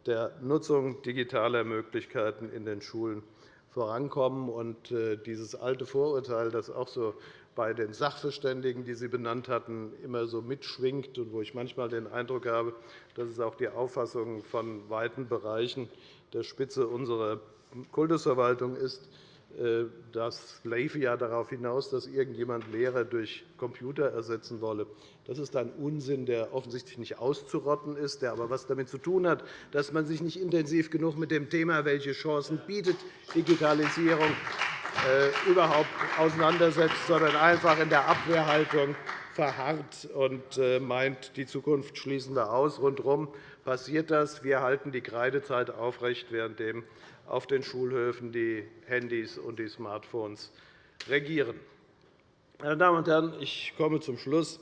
der Nutzung digitaler Möglichkeiten in den Schulen vorankommen. Und äh, dieses alte Vorurteil, das auch so bei den Sachverständigen, die Sie benannt hatten, immer so mitschwingt und wo ich manchmal den Eindruck habe, dass es auch die Auffassung von weiten Bereichen der Spitze unserer Kultusverwaltung ist, das liefe ja darauf hinaus, dass irgendjemand Lehrer durch Computer ersetzen wolle. Das ist ein Unsinn, der offensichtlich nicht auszurotten ist, der aber etwas damit zu tun hat, dass man sich nicht intensiv genug mit dem Thema, welche Chancen bietet Digitalisierung äh, überhaupt auseinandersetzt, sondern einfach in der Abwehrhaltung verharrt und äh, meint, die Zukunft schließen wir aus. Rundherum passiert das. Wir halten die Kreidezeit aufrecht, währenddem auf den Schulhöfen die Handys und die Smartphones regieren. Meine Damen und Herren, ich komme zum Schluss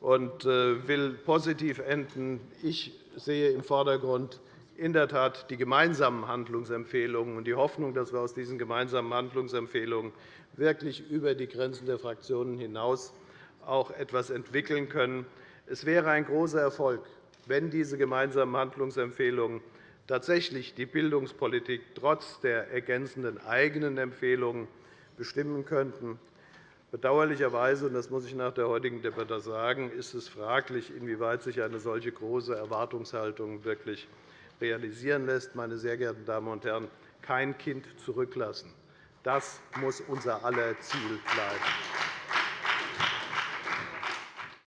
und äh, will positiv enden. Ich sehe im Vordergrund in der Tat die gemeinsamen Handlungsempfehlungen und die Hoffnung, dass wir aus diesen gemeinsamen Handlungsempfehlungen wirklich über die Grenzen der Fraktionen hinaus auch etwas entwickeln können. Es wäre ein großer Erfolg, wenn diese gemeinsamen Handlungsempfehlungen tatsächlich die Bildungspolitik trotz der ergänzenden eigenen Empfehlungen bestimmen könnten. Bedauerlicherweise, und das muss ich nach der heutigen Debatte sagen, ist es fraglich, inwieweit sich eine solche große Erwartungshaltung wirklich realisieren lässt. Meine sehr geehrten Damen und Herren, kein Kind zurücklassen. Das muss unser aller Ziel bleiben.